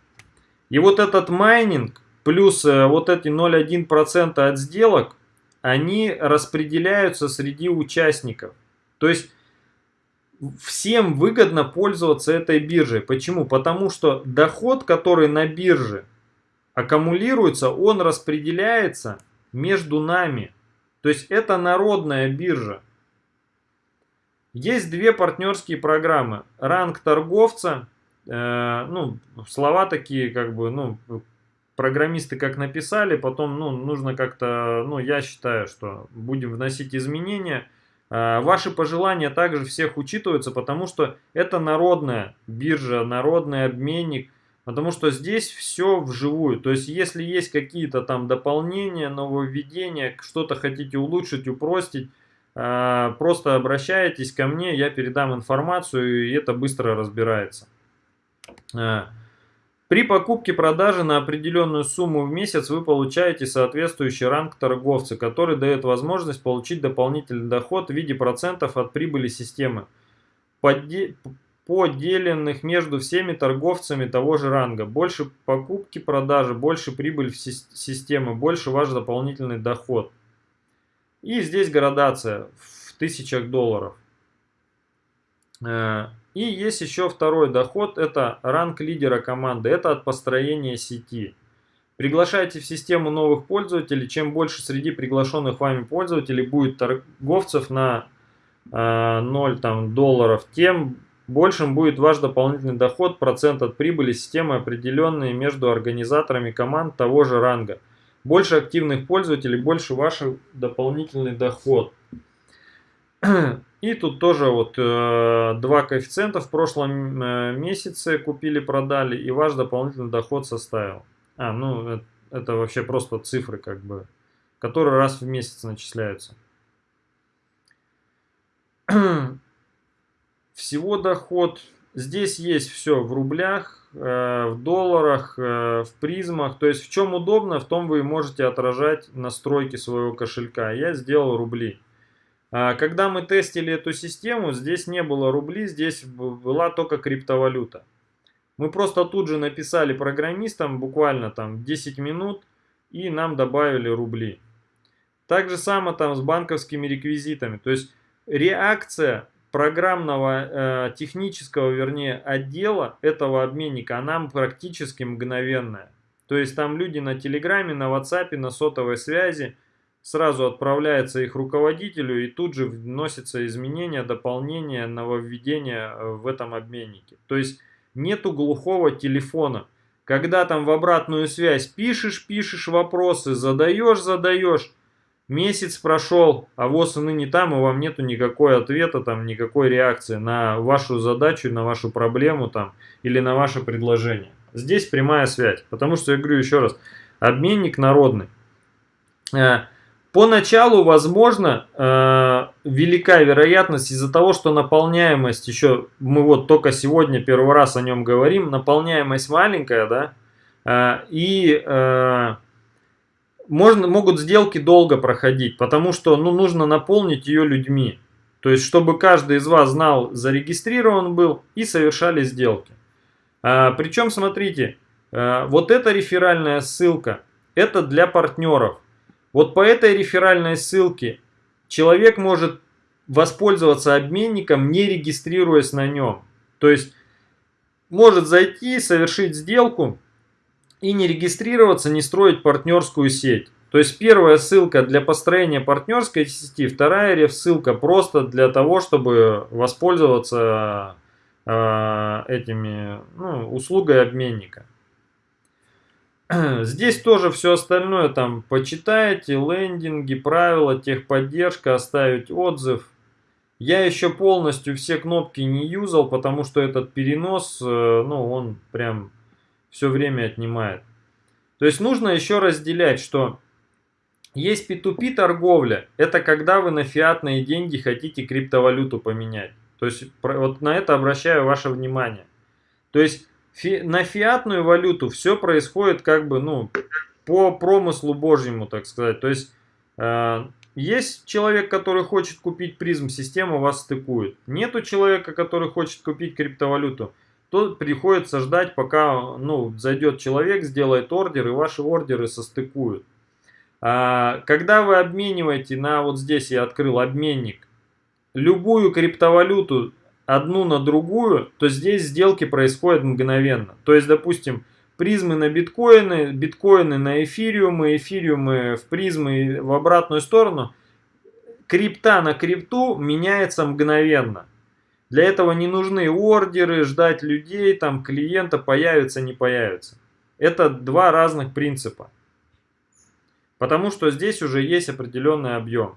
И вот этот майнинг плюс э, вот эти 0,1% от сделок, они распределяются среди участников. То есть всем выгодно пользоваться этой биржей. Почему? Потому что доход, который на бирже, аккумулируется, он распределяется между нами. То есть это народная биржа. Есть две партнерские программы. Ранг торговца, э, ну, слова такие, как бы, ну, программисты как написали, потом, ну, нужно как-то, ну, я считаю, что будем вносить изменения. Э, ваши пожелания также всех учитываются, потому что это народная биржа, народный обменник. Потому что здесь все вживую. То есть, если есть какие-то там дополнения, нововведения, что-то хотите улучшить, упростить, а, просто обращайтесь ко мне, я передам информацию, и это быстро разбирается. А, при покупке-продаже на определенную сумму в месяц вы получаете соответствующий ранг торговца, который дает возможность получить дополнительный доход в виде процентов от прибыли системы поделенных между всеми торговцами того же ранга. Больше покупки, продажи, больше прибыль в системы, больше ваш дополнительный доход. И здесь градация в тысячах долларов. Э, и есть еще второй доход, это ранг лидера команды, это от построения сети. Приглашайте в систему новых пользователей. Чем больше среди приглашенных вами пользователей будет торговцев на э, 0 там, долларов, тем большим будет ваш дополнительный доход, процент от прибыли системы, определенные между организаторами команд того же ранга. Больше активных пользователей, больше ваш дополнительный доход. И тут тоже вот э, два коэффициента в прошлом э, месяце купили-продали, и ваш дополнительный доход составил. А, ну это, это вообще просто цифры, как бы, которые раз в месяц начисляются. Всего доход, здесь есть все в рублях, э, в долларах, э, в призмах. То есть в чем удобно, в том вы можете отражать настройки своего кошелька. Я сделал рубли. А, когда мы тестили эту систему, здесь не было рубли, здесь была только криптовалюта. Мы просто тут же написали программистам буквально там 10 минут и нам добавили рубли. Так же самое там с банковскими реквизитами. То есть реакция программного, э, технического, вернее, отдела этого обменника, она практически мгновенная. То есть там люди на Телеграме, на WhatsApp, на сотовой связи, сразу отправляется их руководителю и тут же вносятся изменения, дополнения, нововведения э, в этом обменнике. То есть нету глухого телефона. Когда там в обратную связь пишешь, пишешь вопросы, задаешь, задаешь, Месяц прошел, а ВОЗ и ныне там, и вам нету никакой ответа, там, никакой реакции на вашу задачу, на вашу проблему там, или на ваше предложение. Здесь прямая связь, потому что, я говорю еще раз, обменник народный. Э, поначалу, возможно, э, велика вероятность из-за того, что наполняемость еще, мы вот только сегодня первый раз о нем говорим, наполняемость маленькая, да, э, и можно, могут сделки долго проходить, потому что ну, нужно наполнить ее людьми. То есть, чтобы каждый из вас знал, зарегистрирован был и совершали сделки. А, причем, смотрите, а, вот эта реферальная ссылка, это для партнеров. Вот по этой реферальной ссылке человек может воспользоваться обменником, не регистрируясь на нем. То есть, может зайти, совершить сделку, и не регистрироваться, не строить партнерскую сеть. То есть первая ссылка для построения партнерской сети, вторая реф-ссылка просто для того, чтобы воспользоваться э, этими ну, услугой обменника. Здесь тоже все остальное там почитайте, лендинги, правила, техподдержка, оставить отзыв. Я еще полностью все кнопки не юзал, потому что этот перенос, э, ну он прям все время отнимает. То есть нужно еще разделять, что есть P2P торговля, это когда вы на фиатные деньги хотите криптовалюту поменять. То есть вот на это обращаю ваше внимание. То есть фи, на фиатную валюту все происходит как бы ну по промыслу божьему, так сказать. То есть э, есть человек, который хочет купить призм, система вас стыкует. Нету человека, который хочет купить криптовалюту то приходится ждать, пока ну, зайдет человек, сделает ордер, и ваши ордеры состыкуют. А, когда вы обмениваете на, вот здесь я открыл обменник, любую криптовалюту одну на другую, то здесь сделки происходят мгновенно. То есть, допустим, призмы на биткоины, биткоины на эфириумы, эфириумы в призмы в обратную сторону, крипта на крипту меняется мгновенно. Для этого не нужны ордеры, ждать людей, там клиента появится, не появится. Это два разных принципа. Потому что здесь уже есть определенный объем.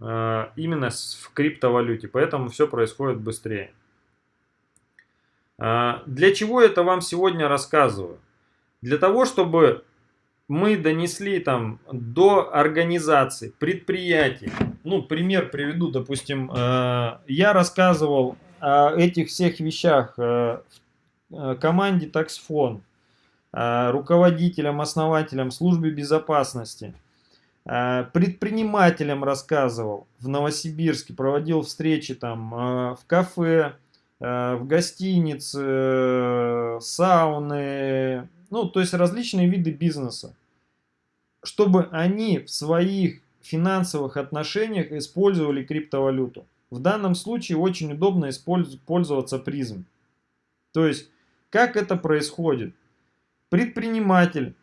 Э, именно в криптовалюте. Поэтому все происходит быстрее. Э, для чего это вам сегодня рассказываю? Для того, чтобы мы донесли там до организаций, предприятий. Ну, пример приведу, допустим, э, я рассказывал о этих всех вещах э, э, команде Таксфон, руководителям, основателям службы безопасности, предпринимателям рассказывал в Новосибирске, проводил встречи там в кафе, в гостинице, сауны, ну, то есть различные виды бизнеса, чтобы они в своих финансовых отношениях использовали криптовалюту. В данном случае очень удобно пользоваться призм. То есть, как это происходит? Предприниматель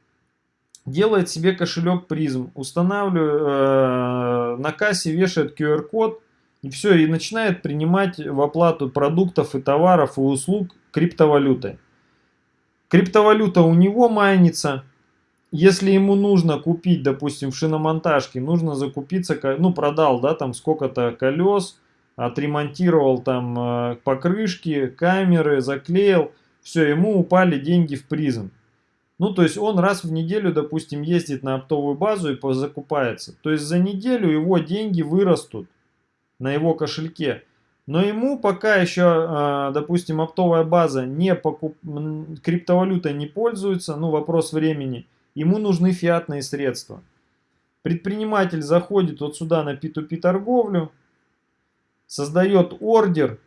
делает себе кошелек призм, устанавливает, э, на кассе вешает QR-код, и все, и начинает принимать в оплату продуктов и товаров и услуг криптовалютой. Криптовалюта у него майнится. Если ему нужно купить, допустим, в шиномонтажке, нужно закупиться, ну, продал, да, там сколько-то колес, отремонтировал там э, покрышки, камеры, заклеил, все, ему упали деньги в призм. Ну, то есть он раз в неделю, допустим, ездит на оптовую базу и закупается. То есть за неделю его деньги вырастут на его кошельке. Но ему пока еще, а, допустим, оптовая база не покуп... криптовалютой не пользуется, ну вопрос времени, ему нужны фиатные средства. Предприниматель заходит вот сюда на P2P торговлю, создает ордер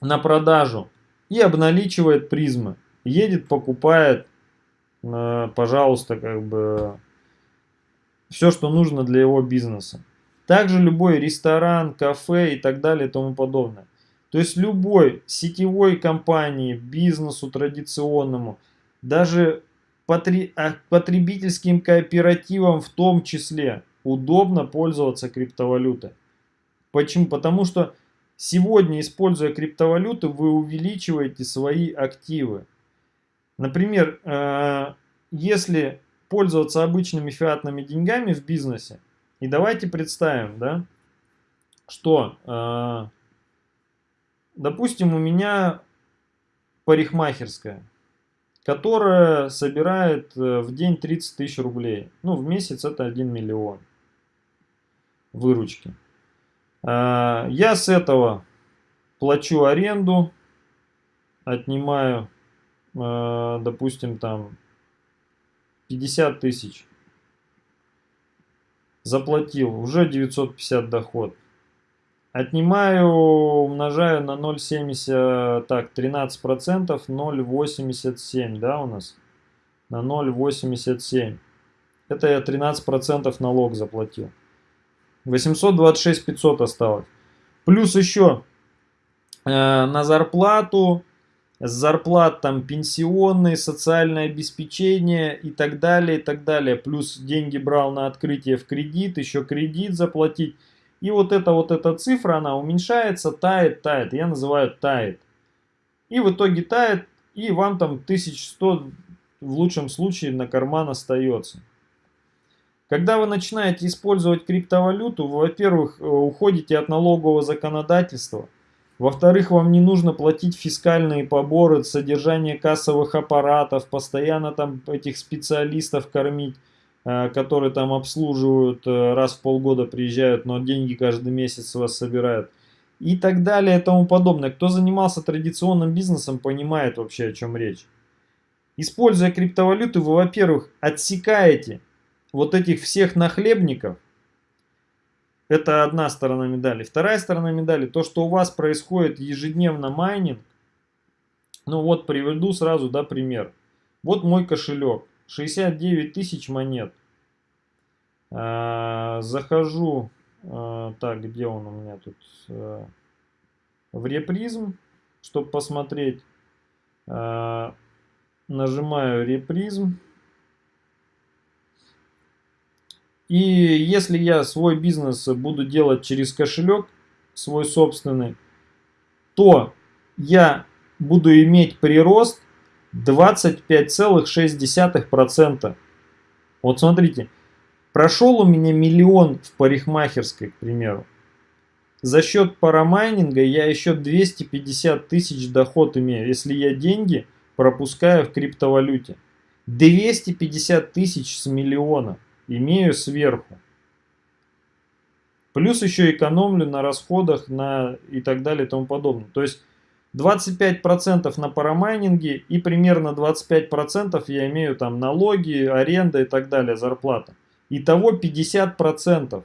на продажу и обналичивает призмы. Едет, покупает, а, пожалуйста, как бы все, что нужно для его бизнеса. Также любой ресторан, кафе и так далее и тому подобное. То есть любой сетевой компании, бизнесу традиционному, даже потребительским кооперативам в том числе удобно пользоваться криптовалютой. Почему? Потому что сегодня, используя криптовалюту, вы увеличиваете свои активы. Например, э, если пользоваться обычными фиатными деньгами в бизнесе, и давайте представим, да, что, э, допустим, у меня парикмахерская, которая собирает э, в день 30 тысяч рублей. Ну, в месяц это 1 миллион выручки. Э, я с этого плачу аренду, отнимаю, э, допустим, там 50 тысяч заплатил, уже 950 доход. Отнимаю, умножаю на 0,70, так, 13%, 0,87, да, у нас? На 0,87. Это я 13% налог заплатил. 826 500 осталось. Плюс еще э, на зарплату с зарплат там пенсионные, социальное обеспечение и так далее, и так далее. Плюс деньги брал на открытие в кредит, еще кредит заплатить. И вот эта вот эта цифра, она уменьшается, тает, тает. Я называю тает. И в итоге тает, и вам там 1100 в лучшем случае на карман остается. Когда вы начинаете использовать криптовалюту, вы, во-первых, э, уходите от налогового законодательства – во-вторых, вам не нужно платить фискальные поборы, содержание кассовых аппаратов, постоянно там этих специалистов кормить, которые там обслуживают, э, раз в полгода приезжают, но деньги каждый месяц вас собирают. И так далее и тому подобное. Кто занимался традиционным бизнесом, понимает вообще о чем речь. Используя криптовалюту, вы, во-первых, отсекаете вот этих всех нахлебников, это одна сторона медали. Вторая сторона медали, то, что у вас происходит ежедневно майнинг. Ну вот приведу сразу, да, пример. Вот мой кошелек. 69 тысяч монет. А, захожу, а, так, где он у меня тут? А, в репризм, чтобы посмотреть. А, нажимаю репризм. И если я свой бизнес буду делать через кошелек, свой собственный, то я буду иметь прирост 25,6%. Вот смотрите, прошел у меня миллион в парикмахерской, к примеру. За счет парамайнинга я еще 250 тысяч доход имею, если я деньги пропускаю в криптовалюте. 250 тысяч с миллиона имею сверху. Плюс еще экономлю на расходах на и так далее и тому подобное. То есть 25% на парамайнинге и примерно 25% я имею там налоги, аренда и так далее, зарплата. Итого 50%.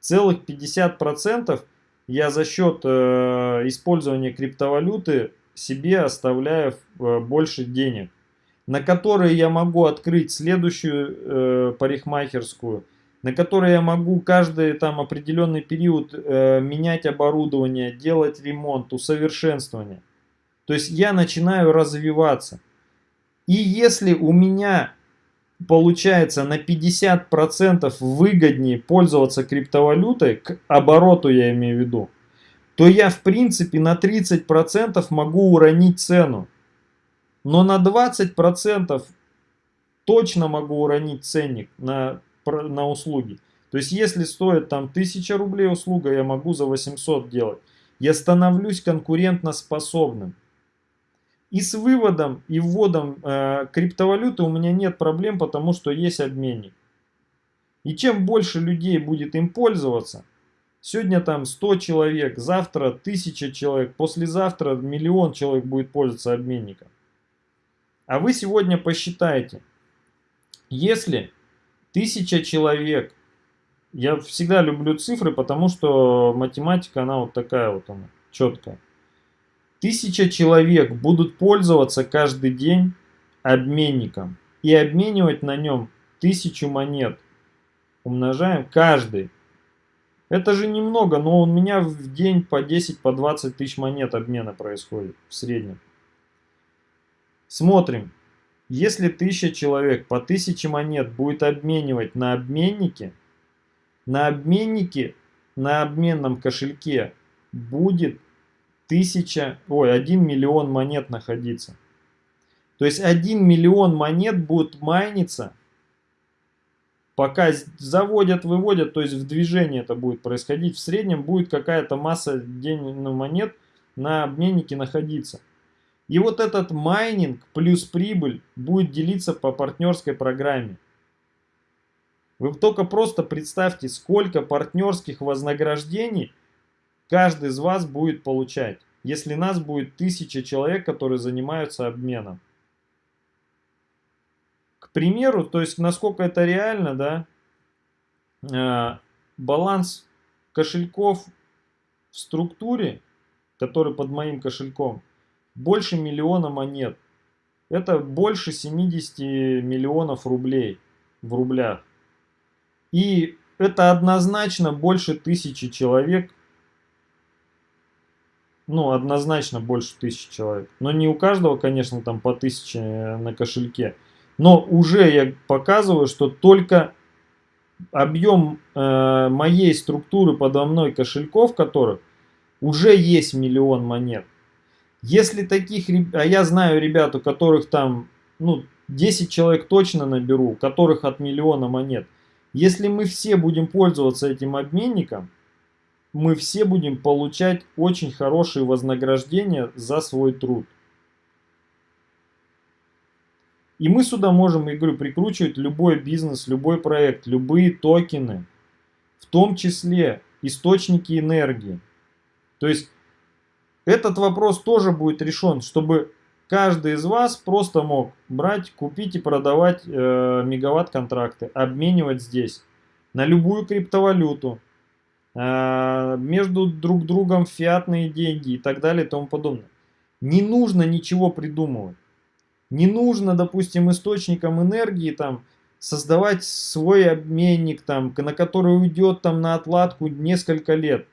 Целых 50% я за счет э, использования криптовалюты себе оставляю э, больше денег на которые я могу открыть следующую э, парикмахерскую, на которой я могу каждый там определенный период э, менять оборудование, делать ремонт, усовершенствование. То есть я начинаю развиваться. И если у меня получается на 50% выгоднее пользоваться криптовалютой, к обороту я имею в виду, то я в принципе на 30% могу уронить цену. Но на 20% точно могу уронить ценник на, на услуги. То есть если стоит там 1000 рублей услуга, я могу за 800 делать. Я становлюсь конкурентоспособным. И с выводом и вводом э, криптовалюты у меня нет проблем, потому что есть обменник. И чем больше людей будет им пользоваться, сегодня там 100 человек, завтра 1000 человек, послезавтра миллион человек будет пользоваться обменником. А вы сегодня посчитайте, если 1000 человек, я всегда люблю цифры, потому что математика, она вот такая вот она, четкая. Тысяча человек будут пользоваться каждый день обменником и обменивать на нем тысячу монет. Умножаем каждый. Это же немного, но у меня в день по 10, по 20 тысяч монет обмена происходит в среднем. Смотрим. Если тысяча человек по тысяче монет будет обменивать на обменнике, на обменнике, на обменном кошельке будет тысяча, ой, 1 миллион монет находиться. То есть 1 миллион монет будет майниться, пока заводят, выводят, то есть в движении это будет происходить. В среднем будет какая-то масса денег, ну, монет на обменнике находиться. И вот этот майнинг плюс прибыль будет делиться по партнерской программе. Вы только просто представьте, сколько партнерских вознаграждений каждый из вас будет получать, если нас будет тысяча человек, которые занимаются обменом. К примеру, то есть насколько это реально, да, э, баланс кошельков в структуре, который под моим кошельком, больше миллиона монет. Это больше 70 миллионов рублей в рублях. И это однозначно больше тысячи человек ну, однозначно больше тысячи человек. Но не у каждого, конечно, там по тысяче на кошельке. Но уже я показываю, что только объем э, моей структуры подо мной кошельков, которых уже есть миллион монет. Если таких, а я знаю ребят, у которых там, ну, 10 человек точно наберу, у которых от миллиона монет. Если мы все будем пользоваться этим обменником, мы все будем получать очень хорошие вознаграждения за свой труд. И мы сюда можем, я говорю, прикручивать любой бизнес, любой проект, любые токены, в том числе источники энергии. То есть этот вопрос тоже будет решен, чтобы каждый из вас просто мог брать, купить и продавать э, мегаватт-контракты, обменивать здесь на любую криптовалюту, а, между друг другом фиатные деньги и так далее и тому подобное. Не нужно ничего придумывать. Не нужно, допустим, источником энергии там создавать свой обменник, там, на который уйдет там на отладку несколько лет.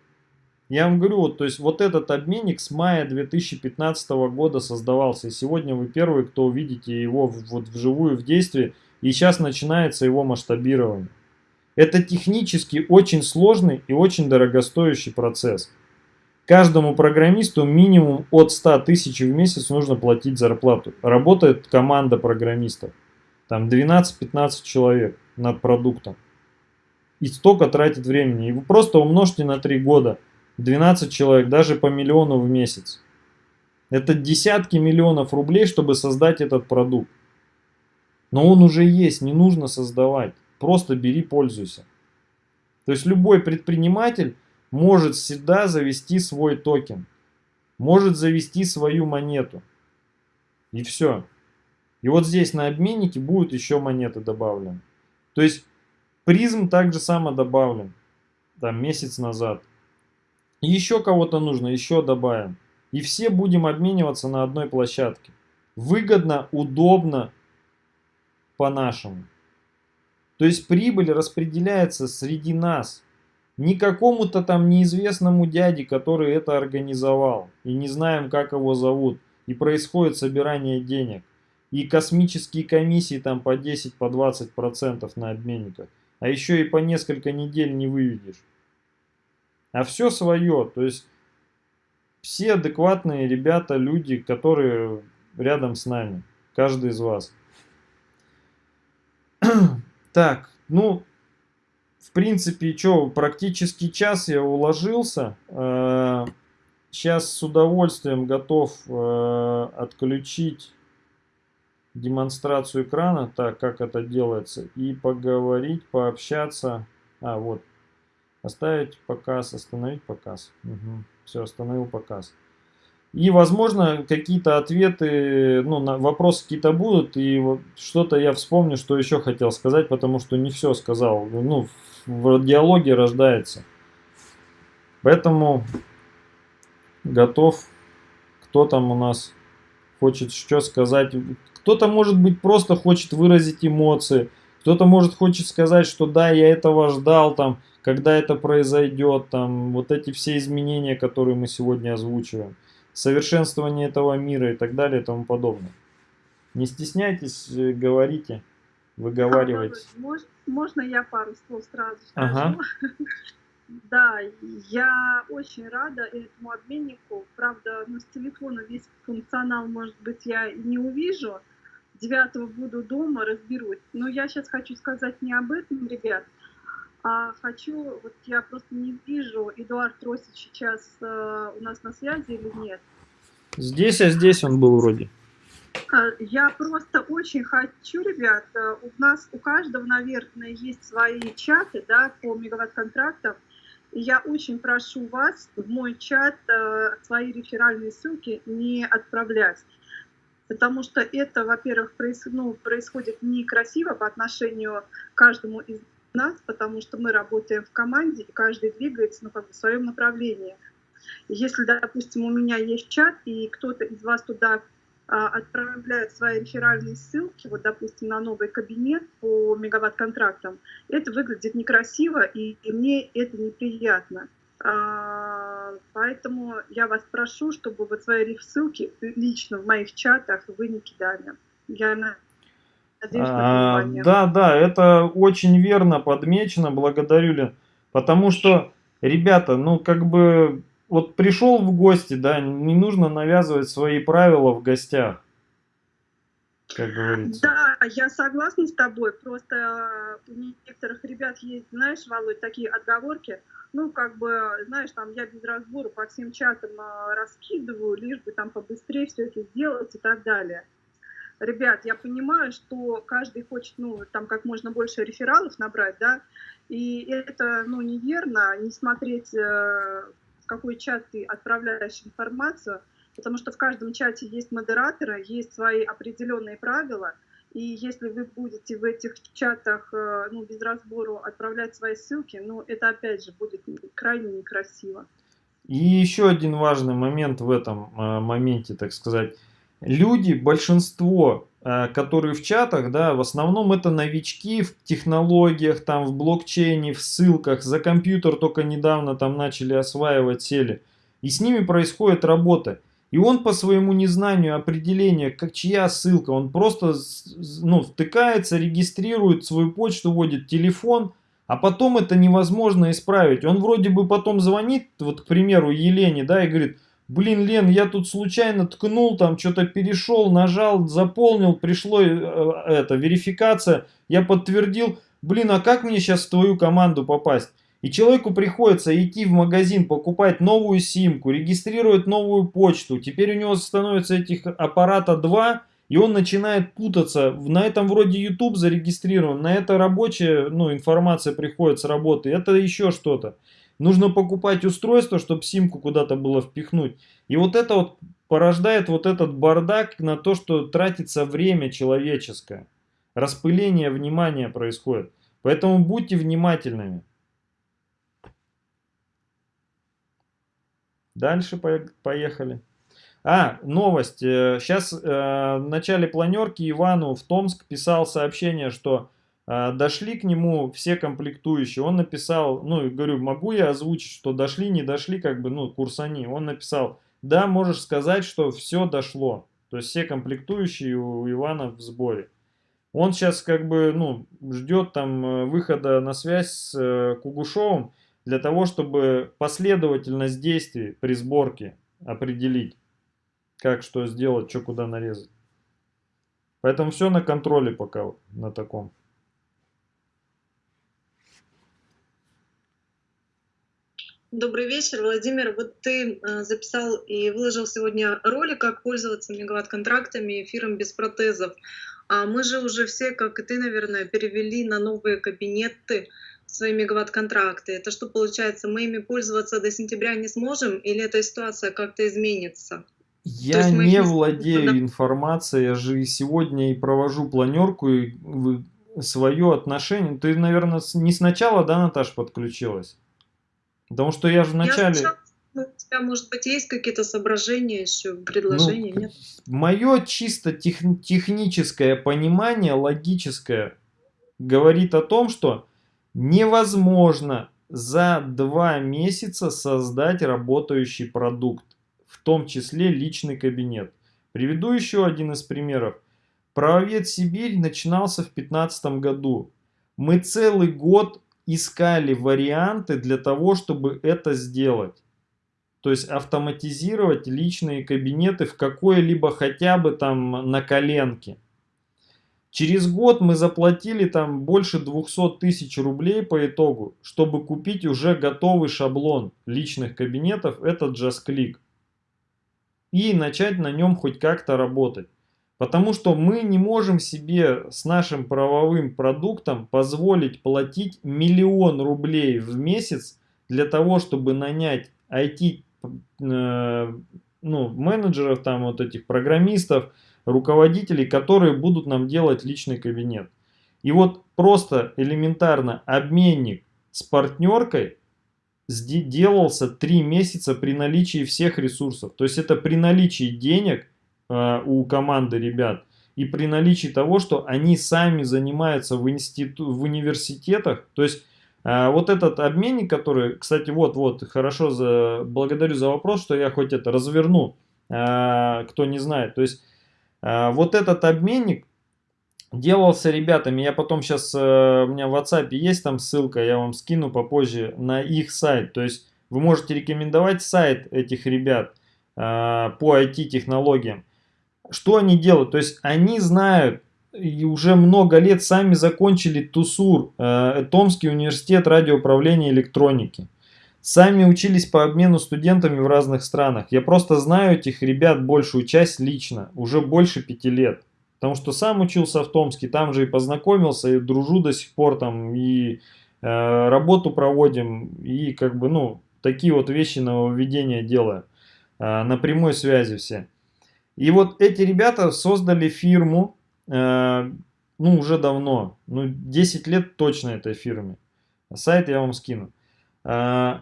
Я вам говорю, вот, то есть вот этот обменник с мая 2015 года создавался. И сегодня вы первые, кто увидите его вот вживую в действии. И сейчас начинается его масштабирование. Это технически очень сложный и очень дорогостоящий процесс. Каждому программисту минимум от 100 тысяч в месяц нужно платить зарплату. Работает команда программистов. Там 12-15 человек над продуктом. И столько тратит времени. И вы просто умножьте на 3 года. 12 человек, даже по миллиону в месяц. Это десятки миллионов рублей, чтобы создать этот продукт. Но он уже есть, не нужно создавать. Просто бери, пользуйся. То есть любой предприниматель может всегда завести свой токен. Может завести свою монету. И все. И вот здесь на обменнике будут еще монеты добавлены. То есть призм также само добавлен. Там месяц назад. Еще кого-то нужно, еще добавим. И все будем обмениваться на одной площадке. Выгодно, удобно, по-нашему. То есть прибыль распределяется среди нас. Не какому-то там неизвестному дяде, который это организовал. И не знаем, как его зовут. И происходит собирание денег. и космические комиссии там по 10, по 20 процентов на обменниках. А еще и по несколько недель не выведешь. А все свое, то есть все адекватные ребята, люди, которые рядом с нами, каждый из вас. Так, ну, в принципе, что, практически час я уложился. Сейчас э, с удовольствием готов э, отключить демонстрацию экрана, так как это делается, и поговорить, пообщаться. А, вот. Оставить показ, остановить показ. Угу. Все, остановил показ. И, возможно, какие-то ответы, ну, на вопросы какие-то будут, и вот что-то я вспомню, что еще хотел сказать, потому что не все сказал. Ну, в диалоге рождается. Поэтому готов. Кто там у нас хочет что сказать? Кто-то, может быть, просто хочет выразить эмоции. Кто-то, может, хочет сказать, что да, я этого ждал, там, когда это произойдет, там, вот эти все изменения, которые мы сегодня озвучиваем. Совершенствование этого мира и так далее и тому подобное. Не стесняйтесь, э, говорите, выговаривайте. Можно я пару слов сразу скажу? Ага. Да, я очень рада этому обменнику. Правда, ну, с телефона весь функционал, может быть, я не увижу. 9 буду дома, разберусь. Но я сейчас хочу сказать не об этом, ребят, а хочу, вот я просто не вижу, Эдуард Росич сейчас э, у нас на связи или нет. Здесь, а здесь он был вроде. Э, я просто очень хочу, ребят, э, у нас у каждого, наверное, есть свои чаты, да, по мегаватт-контрактам. Я очень прошу вас в мой чат э, свои реферальные ссылки не отправлять. Потому что это, во-первых, проис, ну, происходит некрасиво по отношению к каждому из нас, потому что мы работаем в команде, и каждый двигается ну, как бы в своем направлении. Если, допустим, у меня есть чат, и кто-то из вас туда а, отправляют свои реферальные ссылки, вот, допустим, на новый кабинет по мегаватт-контрактам, это выглядит некрасиво, и, и мне это неприятно. А, поэтому я вас прошу, чтобы вот свои ссылки лично в моих чатах вы не кидали. Я надеюсь а, Да, да, это очень верно подмечено, благодарю, Лен. Потому что, ребята, ну как бы вот пришел в гости, да, не нужно навязывать свои правила в гостях. Как говорится. Да, я согласна с тобой. Просто у некоторых ребят есть, знаешь, Володь, такие отговорки. Ну, как бы, знаешь, там я без разбора по всем чатам а, раскидываю, лишь бы там побыстрее все это сделать и так далее. Ребят, я понимаю, что каждый хочет, ну, там как можно больше рефералов набрать, да, и это, ну, неверно, не смотреть э, какой чат ты отправляешь информацию, потому что в каждом чате есть модераторы, есть свои определенные правила, и если вы будете в этих чатах э, ну, без разбору отправлять свои ссылки, ну, это опять же будет крайне некрасиво. И еще один важный момент в этом э, моменте, так сказать. Люди, большинство, э, которые в чатах, да, в основном это новички в технологиях, там, в блокчейне, в ссылках, за компьютер только недавно там начали осваивать, сели. И с ними происходит работа. И он по своему незнанию определения, как чья ссылка, он просто ну, втыкается, регистрирует свою почту, вводит телефон, а потом это невозможно исправить. Он вроде бы потом звонит, вот, к примеру, Елене, да, и говорит, блин, Лен, я тут случайно ткнул, там что-то перешел, нажал, заполнил, пришло э, это, верификация, я подтвердил, блин, а как мне сейчас в твою команду попасть? И человеку приходится идти в магазин, покупать новую симку, регистрировать новую почту. Теперь у него становится этих аппарата два, и он начинает путаться. На этом вроде YouTube зарегистрирован, на это рабочая ну, информация приходит с работы, это еще что-то. Нужно покупать устройство, чтобы симку куда-то было впихнуть. И вот это вот порождает вот этот бардак на то, что тратится время человеческое. Распыление внимания происходит. Поэтому будьте внимательными. Дальше поехали. А, новость. Сейчас э, э, в начале планерки Ивану в Томск писал сообщение, что дошли к нему все комплектующие. Он написал, ну, говорю, могу я озвучить, что дошли, не дошли, как бы, ну, курсани. Он написал, да, можешь сказать, что все дошло. То есть все комплектующие у Ивана в сборе. Он сейчас как бы, ну, ждет там э, выхода на связь с э, Кугушовым для того, чтобы последовательность действий при сборке определить, как что сделать, что куда нарезать. Поэтому все на контроле пока на таком. Добрый вечер, Владимир. Вот ты э, записал и выложил сегодня ролик, как пользоваться мегаватт-контрактами эфиром без протезов. А мы же уже все, как и ты, наверное, перевели на новые кабинеты свои мегаватт-контракты. Это что получается, мы ими пользоваться до сентября не сможем или эта ситуация как-то изменится? Я не владею информацией, я же сегодня и провожу планерку и свое отношение. Ты, наверное, не сначала, да, Наташа, подключилась? Потому что я же вначале... Я у тебя, может быть, есть какие-то соображения еще, предложения, ну, нет? Мое чисто тех, техническое понимание, логическое, говорит о том, что невозможно за два месяца создать работающий продукт, в том числе личный кабинет. Приведу еще один из примеров. Правовед Сибирь начинался в 2015 году. Мы целый год искали варианты для того, чтобы это сделать. То есть автоматизировать личные кабинеты в какой-либо хотя бы там на коленке. Через год мы заплатили там больше 200 тысяч рублей по итогу, чтобы купить уже готовый шаблон личных кабинетов, этот JustClick. И начать на нем хоть как-то работать. Потому что мы не можем себе с нашим правовым продуктом позволить платить миллион рублей в месяц для того, чтобы нанять IT э, ну, менеджеров, там вот этих программистов, руководителей, которые будут нам делать личный кабинет. И вот просто элементарно обменник с партнеркой делался 3 месяца при наличии всех ресурсов. То есть это при наличии денег – у команды ребят. И при наличии того, что они сами занимаются в, институ... в университетах, то есть э, вот этот обменник, который, кстати, вот-вот, хорошо, за, благодарю за вопрос, что я хоть это разверну, э, кто не знает. То есть вот этот обменник делался ребятами, я потом сейчас, у меня в WhatsApp есть там ссылка, я вам скину попозже на их сайт. То есть вы можете рекомендовать сайт этих ребят по IT-технологиям. Что они делают? То есть они знают и уже много лет сами закончили ТУСУР, э, Томский университет радиоуправления электроники. Сами учились по обмену студентами в разных странах. Я просто знаю этих ребят большую часть лично, уже больше пяти лет. Потому что сам учился в Томске, там же и познакомился, и дружу до сих пор там, и э, работу проводим, и как бы, ну, такие вот вещи нововведения делаю. Э, на прямой связи все. И вот эти ребята создали фирму, э, ну, уже давно, ну, 10 лет точно этой фирме. Сайт я вам скину. Э,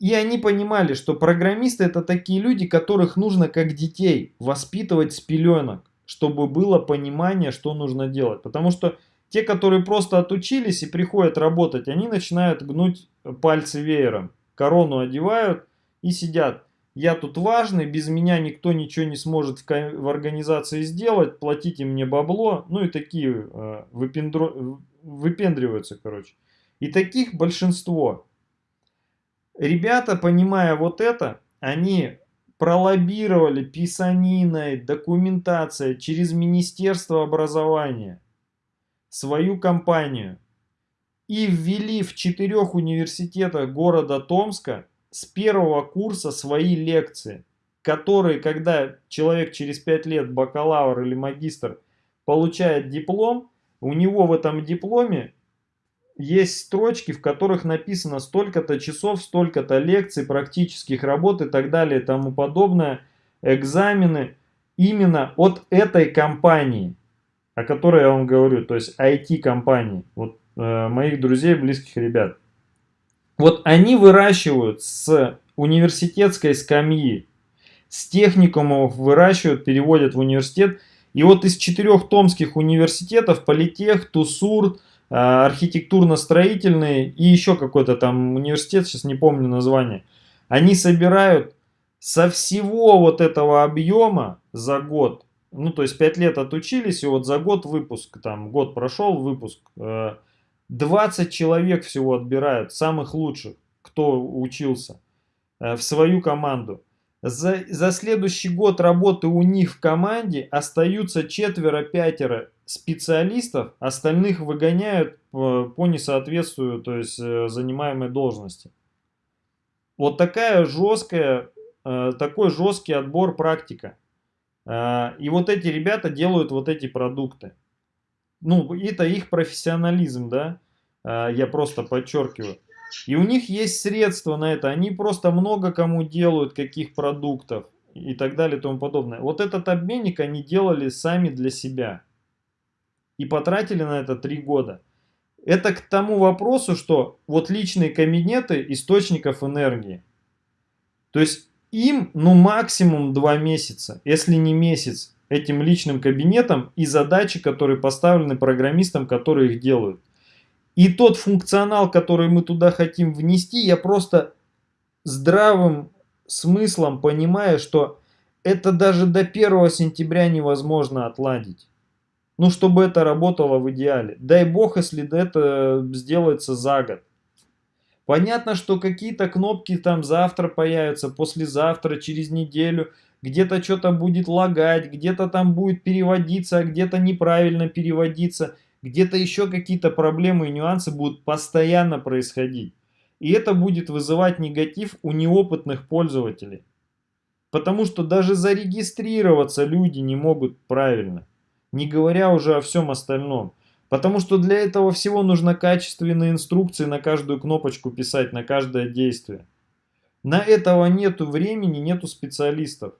и они понимали, что программисты это такие люди, которых нужно как детей воспитывать с пеленок, чтобы было понимание, что нужно делать. Потому что те, которые просто отучились и приходят работать, они начинают гнуть пальцы веером, корону одевают и сидят я тут важный, без меня никто ничего не сможет в, в организации сделать, платите мне бабло, ну и такие э, выпендро, выпендриваются, короче. И таких большинство. Ребята, понимая вот это, они пролоббировали писаниной, документацией через Министерство образования свою компанию и ввели в четырех университетах города Томска с первого курса свои лекции, которые, когда человек через 5 лет, бакалавр или магистр, получает диплом, у него в этом дипломе есть строчки, в которых написано столько-то часов, столько-то лекций, практических работ и так далее и тому подобное, экзамены именно от этой компании, о которой я вам говорю, то есть IT-компании, вот э, моих друзей, близких ребят. Вот они выращивают с университетской скамьи, с техникумов выращивают, переводят в университет. И вот из четырех томских университетов, Политех, Тусур, а, архитектурно-строительный и еще какой-то там университет, сейчас не помню название, они собирают со всего вот этого объема за год, ну то есть 5 лет отучились, и вот за год выпуск, там год прошел выпуск, 20 э, человек всего отбирают, самых лучших, кто учился, э, в свою команду. За, за следующий год работы у них в команде остаются четверо-пятеро специалистов, остальных выгоняют по, по несоответствию, то есть э, занимаемой должности. Вот такая жесткая, э, такой жесткий отбор практика. Э, и вот эти ребята делают вот эти продукты. Ну, это их профессионализм, да, я просто подчеркиваю. И у них есть средства на это. Они просто много кому делают, каких продуктов и так далее и тому подобное. Вот этот обменник они делали сами для себя. И потратили на это три года. Это к тому вопросу, что вот личные кабинеты источников энергии. То есть им ну максимум два месяца, если не месяц, этим личным кабинетом и задачи, которые поставлены программистам, которые их делают. И тот функционал, который мы туда хотим внести, я просто здравым смыслом понимаю, что это даже до 1 сентября невозможно отладить. Ну, чтобы это работало в идеале. Дай бог, если это сделается за год. Понятно, что какие-то кнопки там завтра появятся, послезавтра, через неделю. Где-то что-то будет лагать, где-то там будет переводиться, а где-то неправильно переводиться где-то еще какие-то проблемы и нюансы будут постоянно происходить. И это будет вызывать негатив у неопытных пользователей. Потому что даже зарегистрироваться люди не могут правильно. Не говоря уже о всем остальном. Потому что для этого всего нужно качественные инструкции на каждую кнопочку писать, на каждое действие. На этого нету времени, нету специалистов.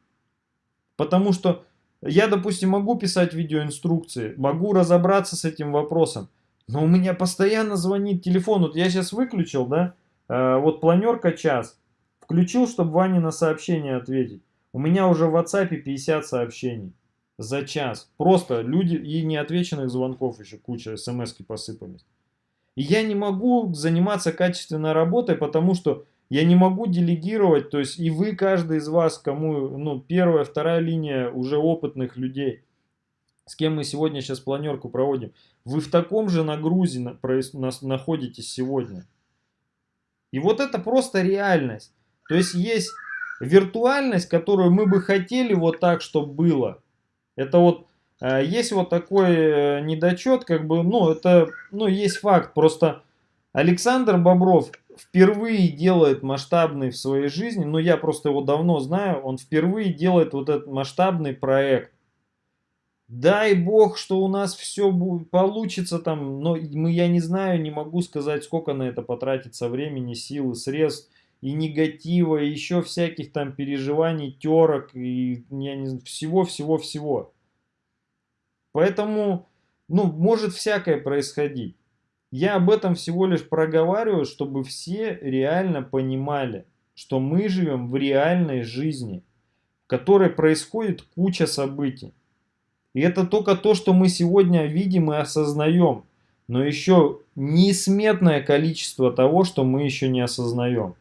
Потому что я, допустим, могу писать видеоинструкции, могу разобраться с этим вопросом, но у меня постоянно звонит телефон. Вот я сейчас выключил, да, э, вот планерка час, включил, чтобы Ване на сообщение ответить. У меня уже в WhatsApp 50 сообщений за час. Просто люди и неотвеченных звонков еще куча, смс посыпались. И я не могу заниматься качественной работой, потому что я не могу делегировать, то есть и вы, каждый из вас, кому, ну, первая, вторая линия уже опытных людей, с кем мы сегодня сейчас планерку проводим, вы в таком же нагрузе на, на, находитесь сегодня. И вот это просто реальность. То есть есть виртуальность, которую мы бы хотели вот так, чтобы было. Это вот э, есть вот такой э, недочет, как бы, ну, это, ну, есть факт, просто Александр Бобров впервые делает масштабный в своей жизни, но я просто его давно знаю, он впервые делает вот этот масштабный проект. Дай бог, что у нас все получится там, но мы, я не знаю, не могу сказать, сколько на это потратится времени, силы, средств и негатива, и еще всяких там переживаний, терок, и всего-всего-всего. Поэтому, ну, может всякое происходить. Я об этом всего лишь проговариваю, чтобы все реально понимали, что мы живем в реальной жизни, в которой происходит куча событий. И это только то, что мы сегодня видим и осознаем, но еще несметное количество того, что мы еще не осознаем.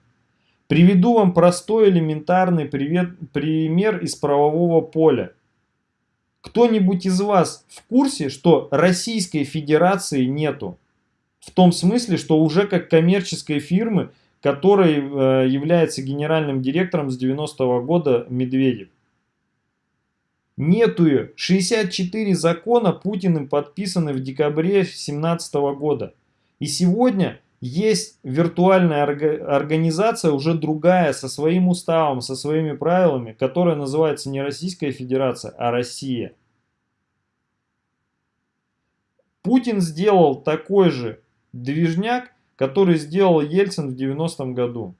Приведу вам простой элементарный привет, пример из правового поля. Кто-нибудь из вас в курсе, что Российской Федерации нету? В том смысле, что уже как коммерческой фирмы, которой э, является генеральным директором с 90-го года Медведев. Нету ее. 64 закона Путиным подписаны в декабре 2017 года. И сегодня есть виртуальная организация, уже другая, со своим уставом, со своими правилами, которая называется не Российская Федерация, а Россия. Путин сделал такой же движняк, который сделал Ельцин в 90-м году.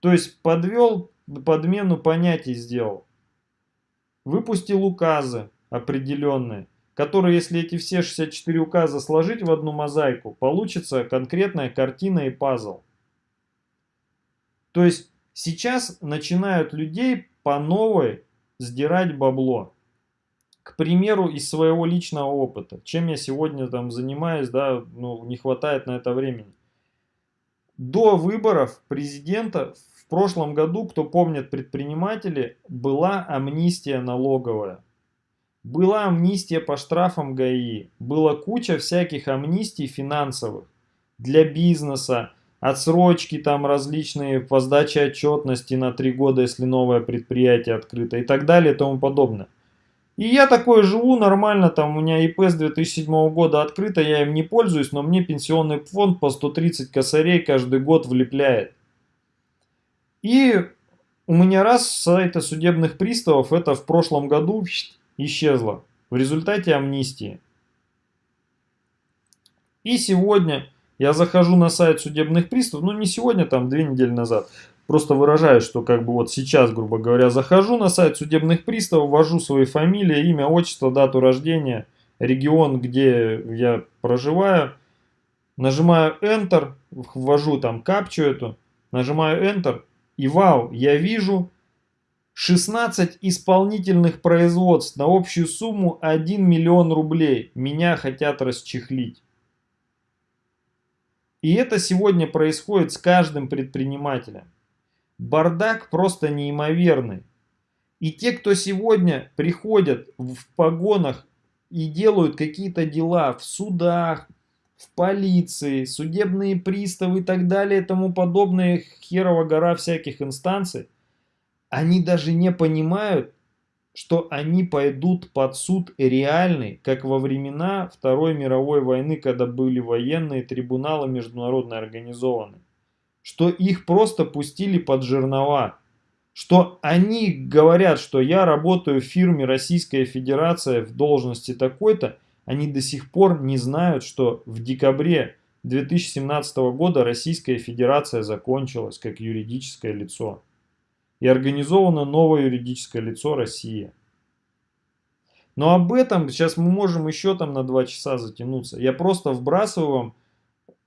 То есть подвел, подмену понятий сделал. Выпустил указы определенные, которые, если эти все 64 указа сложить в одну мозаику, получится конкретная картина и пазл. То есть сейчас начинают людей по новой сдирать бабло к примеру, из своего личного опыта, чем я сегодня там занимаюсь, да, ну, не хватает на это времени. до выборов президента в прошлом году, кто помнит предприниматели, была амнистия налоговая. Была амнистия по штрафам ГАИ, была куча всяких амнистий финансовых для бизнеса, отсрочки там различные по сдаче отчетности на три года, если новое предприятие открыто и так далее и тому подобное. И я такой живу нормально, там у меня ИП с 2007 года открыто, я им не пользуюсь, но мне пенсионный фонд по 130 косарей каждый год влепляет. И у меня раз с сайта судебных приставов это в прошлом году исчезло в результате амнистии. И сегодня я захожу на сайт судебных приставов, ну не сегодня, там две недели назад, просто выражаю, что как бы вот сейчас, грубо говоря, захожу на сайт судебных приставов, ввожу свои фамилии, имя, отчество, дату рождения, регион, где я проживаю, нажимаю Enter, ввожу там капчу эту, нажимаю Enter, и вау, я вижу 16 исполнительных производств на общую сумму 1 миллион рублей. Меня хотят расчехлить. И это сегодня происходит с каждым предпринимателем. Бардак просто неимоверный. И те, кто сегодня приходят в погонах и делают какие-то дела в судах, в полиции, судебные приставы и так далее тому подобное, херова гора всяких инстанций, они даже не понимают, что они пойдут под суд реальный, как во времена Второй мировой войны, когда были военные трибуналы международно организованы. Что их просто пустили под жернова. Что они говорят, что я работаю в фирме Российская Федерация в должности такой-то, они до сих пор не знают, что в декабре 2017 года Российская Федерация закончилась как юридическое лицо и организовано новое юридическое лицо Россия. Но об этом сейчас мы можем еще там на два часа затянуться. Я просто вбрасываю вам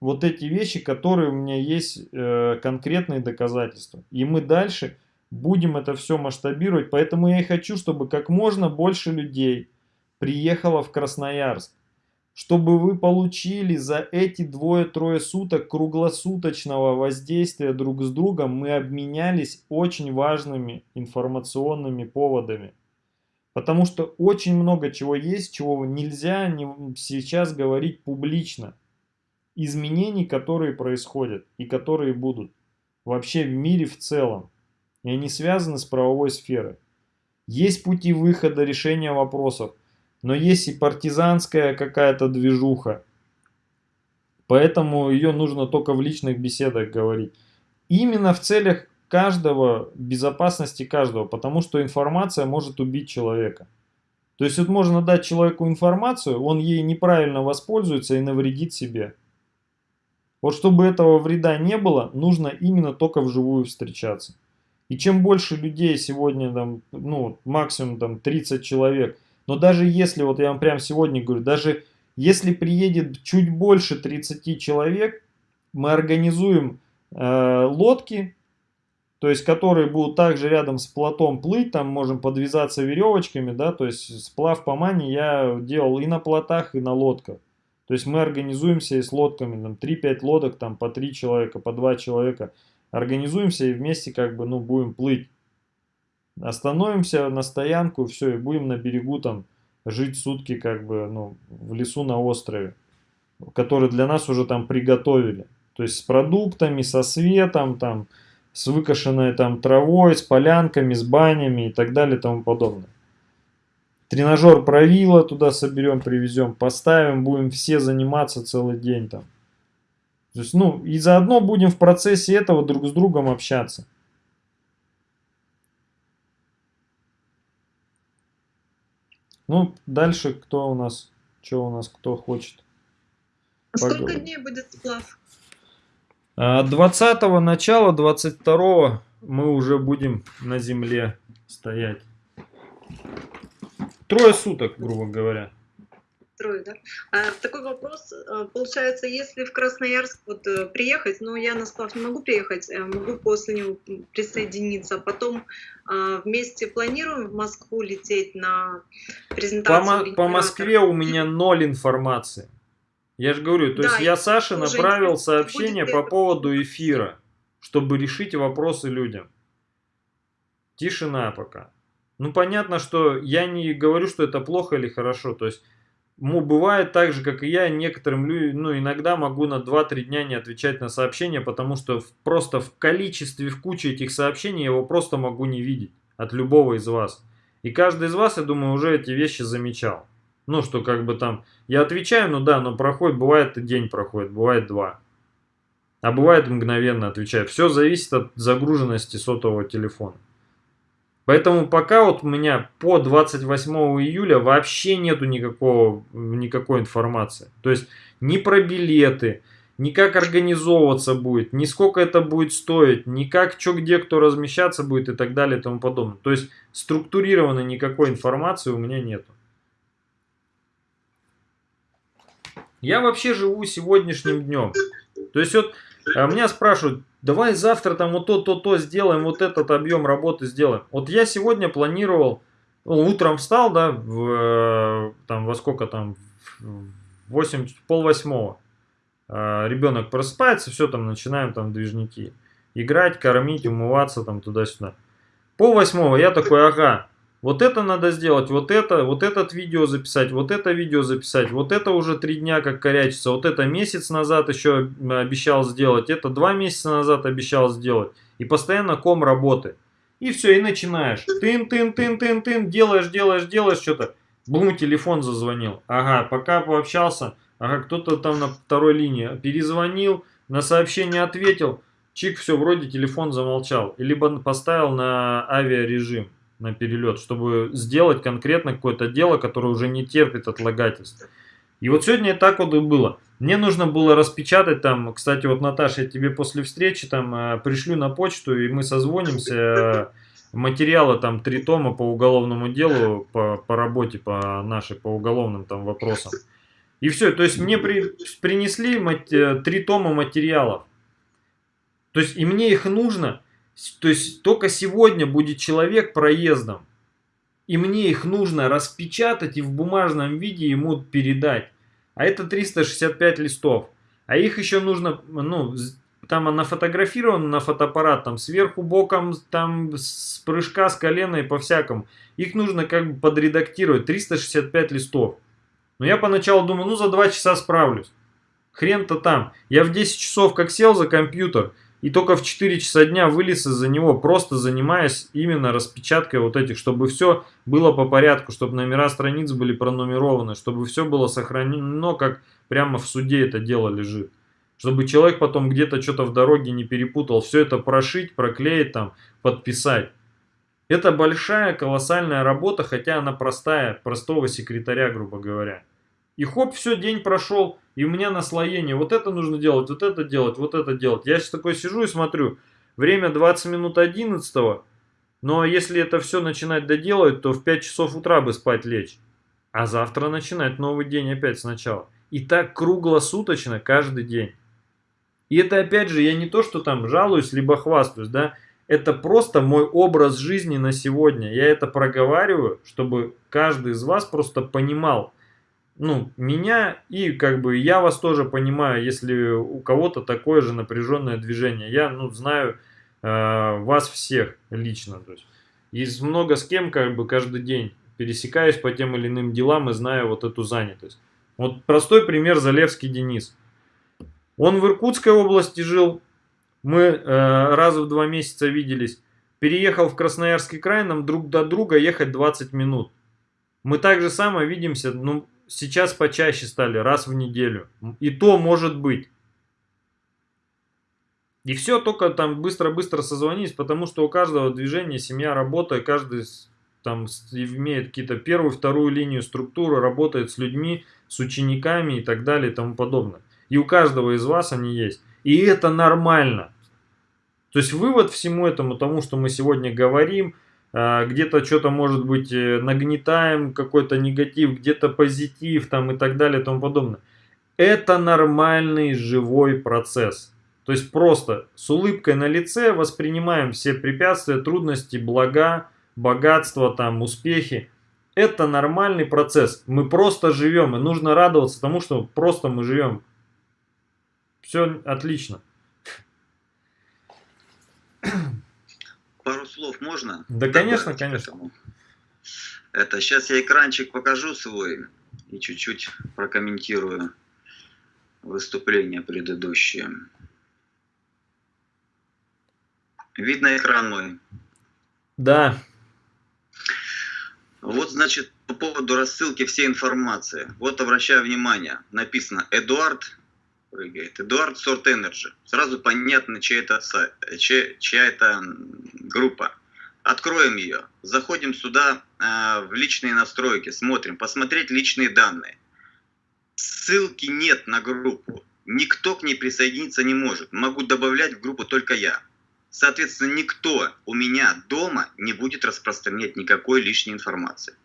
вот эти вещи, которые у меня есть э, конкретные доказательства. И мы дальше будем это все масштабировать. Поэтому я и хочу, чтобы как можно больше людей приехало в Красноярск чтобы вы получили за эти двое-трое суток круглосуточного воздействия друг с другом, мы обменялись очень важными информационными поводами. Потому что очень много чего есть, чего нельзя сейчас говорить публично. Изменений, которые происходят и которые будут вообще в мире в целом. И они связаны с правовой сферой. Есть пути выхода решения вопросов но есть и партизанская какая-то движуха. Поэтому ее нужно только в личных беседах говорить. Именно в целях каждого, безопасности каждого, потому что информация может убить человека. То есть вот можно дать человеку информацию, он ей неправильно воспользуется и навредит себе. Вот чтобы этого вреда не было, нужно именно только вживую встречаться. И чем больше людей сегодня, там, ну, максимум там 30 человек – но даже если, вот я вам прямо сегодня говорю, даже если приедет чуть больше 30 человек, мы организуем э, лодки, то есть которые будут также рядом с плотом плыть, там можем подвязаться веревочками, да, то есть сплав по мане я делал и на плотах, и на лодках. То есть мы организуемся и с лодками, там 3-5 лодок, там по 3 человека, по 2 человека. Организуемся и вместе как бы, ну, будем плыть. Остановимся на стоянку, все, и будем на берегу там жить сутки как бы, ну, в лесу на острове, который для нас уже там приготовили. То есть с продуктами, со светом, там, с выкошенной там травой, с полянками, с банями и так далее и тому подобное. Тренажер правила туда соберем, привезем, поставим, будем все заниматься целый день там. То есть, ну, и заодно будем в процессе этого друг с другом общаться. Ну, дальше кто у нас, что у нас, кто хочет. А сколько дней будет сплав? 20 а, начала, 22 мы уже будем на земле стоять. Трое суток, грубо говоря трое, да? А, такой вопрос. А, получается, если в Красноярск вот э, приехать, ну, я на сплав не могу приехать, э, могу после него присоединиться, а потом а, вместе планируем в Москву лететь на презентацию. По, по Москве у меня ноль информации. Я же говорю, то Да, есть я Саше направил сообщение по поводу эфира, чтобы решить вопросы людям. Тишина пока. Ну, понятно, что я не говорю, что это плохо или хорошо. То есть, ну, бывает так же, как и я, некоторым людям, ну, иногда могу на 2-3 дня не отвечать на сообщения, потому что в- просто в количестве, в куче этих сообщений я его просто могу не видеть от любого из вас. И каждый из вас, я думаю, уже эти вещи замечал. Ну, что как бы там, я отвечаю, ну да, но проходит, бывает и день проходит, бывает два. А бывает мгновенно отвечаю. Все зависит от загруженности сотового телефона. Поэтому пока вот у меня по 28 июля вообще нету никакого, никакой информации. То есть ни про билеты, ни как организовываться будет, ни сколько это будет стоить, ни как, что где кто размещаться будет и так далее и тому подобное. То есть структурированной никакой информации у меня нету. Я вообще живу сегодняшним днем. То есть вот меня спрашивают, давай завтра там вот то, то, то сделаем, вот этот объем работы сделаем. Вот я сегодня планировал, ну, утром встал, да, в, э, там во сколько там, в 8, пол восьмого. А, Ребенок просыпается, все там, начинаем там движники. Играть, кормить, умываться там туда-сюда. Пол восьмого я такой, ага, вот это надо сделать, вот это, вот этот видео записать, вот это видео записать, вот это уже три дня как корячится, вот это месяц назад еще обещал сделать, это два месяца назад обещал сделать. И постоянно ком работы. И все, и начинаешь. Тын, тын, тын, тын, тын, делаешь, делаешь, делаешь что-то. Бум, телефон зазвонил. Ага, пока пообщался, ага, кто-то там на второй линии перезвонил, на сообщение ответил. Чик, все, вроде телефон замолчал. Либо поставил на авиарежим на перелет, чтобы сделать конкретно какое-то дело, которое уже не терпит отлагательств. И вот сегодня так вот и было. Мне нужно было распечатать там, кстати, вот Наташа, я тебе после встречи там э, пришлю на почту, и мы созвонимся. Э, материалы там три тома по уголовному делу, по, по работе, по нашей, по уголовным там вопросам. И все, то есть мне при, принесли мат, э, три тома материалов. То есть и мне их нужно, то есть только сегодня будет человек проездом. И мне их нужно распечатать и в бумажном виде ему передать. А это 365 листов. А их еще нужно, ну, там она фотографирована на фотоаппарат, там сверху, боком, там с прыжка, с колена и по-всякому. Их нужно как бы подредактировать, 365 листов. Но я поначалу думаю, ну за 2 часа справлюсь. Хрен-то там. Я в 10 часов как сел за компьютер, и только в 4 часа дня вылез из-за него, просто занимаясь именно распечаткой вот этих, чтобы все было по порядку, чтобы номера страниц были пронумерованы, чтобы все было сохранено, как прямо в суде это дело лежит. Чтобы человек потом где-то что-то в дороге не перепутал, все это прошить, проклеить там, подписать. Это большая, колоссальная работа, хотя она простая, простого секретаря, грубо говоря. И хоп, все, день прошел, и у меня наслоение. Вот это нужно делать, вот это делать, вот это делать. Я сейчас такой сижу и смотрю. Время 20 минут 11 но если это все начинать доделать, то в 5 часов утра бы спать лечь. А завтра начинать новый день опять сначала. И так круглосуточно каждый день. И это опять же, я не то, что там жалуюсь, либо хвастаюсь, да. Это просто мой образ жизни на сегодня. Я это проговариваю, чтобы каждый из вас просто понимал, ну, меня и как бы я вас тоже понимаю, если у кого-то такое же напряженное движение. Я, ну, знаю э, вас всех лично. То есть, есть много с кем как бы каждый день пересекаюсь по тем или иным делам и знаю вот эту занятость. Вот простой пример Залевский Денис. Он в Иркутской области жил, мы э, раз в два месяца виделись. Переехал в Красноярский край, нам друг до друга ехать 20 минут. Мы так же само видимся, ну, сейчас почаще стали, раз в неделю. И то может быть. И все только там быстро-быстро созвонились, потому что у каждого движения семья, работа, каждый там имеет какие-то первую, вторую линию структуры, работает с людьми, с учениками и так далее и тому подобное. И у каждого из вас они есть. И это нормально. То есть вывод всему этому, тому, что мы сегодня говорим, где-то что-то может быть нагнетаем, какой-то негатив, где-то позитив там и так далее и тому подобное. Это нормальный живой процесс. То есть просто с улыбкой на лице воспринимаем все препятствия, трудности, блага, богатство, там, успехи. Это нормальный процесс. Мы просто живем, и нужно радоваться тому, что просто мы живем. Все отлично. Пару слов можно? Да, конечно, конечно. Это сейчас я экранчик покажу свой и чуть-чуть прокомментирую выступление предыдущее. Видно экран мой? Да. Вот, значит, по поводу рассылки всей информации. Вот обращаю внимание, написано Эдуард прыгает. Эдуард Сорт Energy. Сразу понятно, чья это, чья, чья это группа. Откроем ее. Заходим сюда э, в личные настройки, смотрим. Посмотреть личные данные. Ссылки нет на группу. Никто к ней присоединиться не может. Могу добавлять в группу только я. Соответственно, никто у меня дома не будет распространять никакой лишней информации.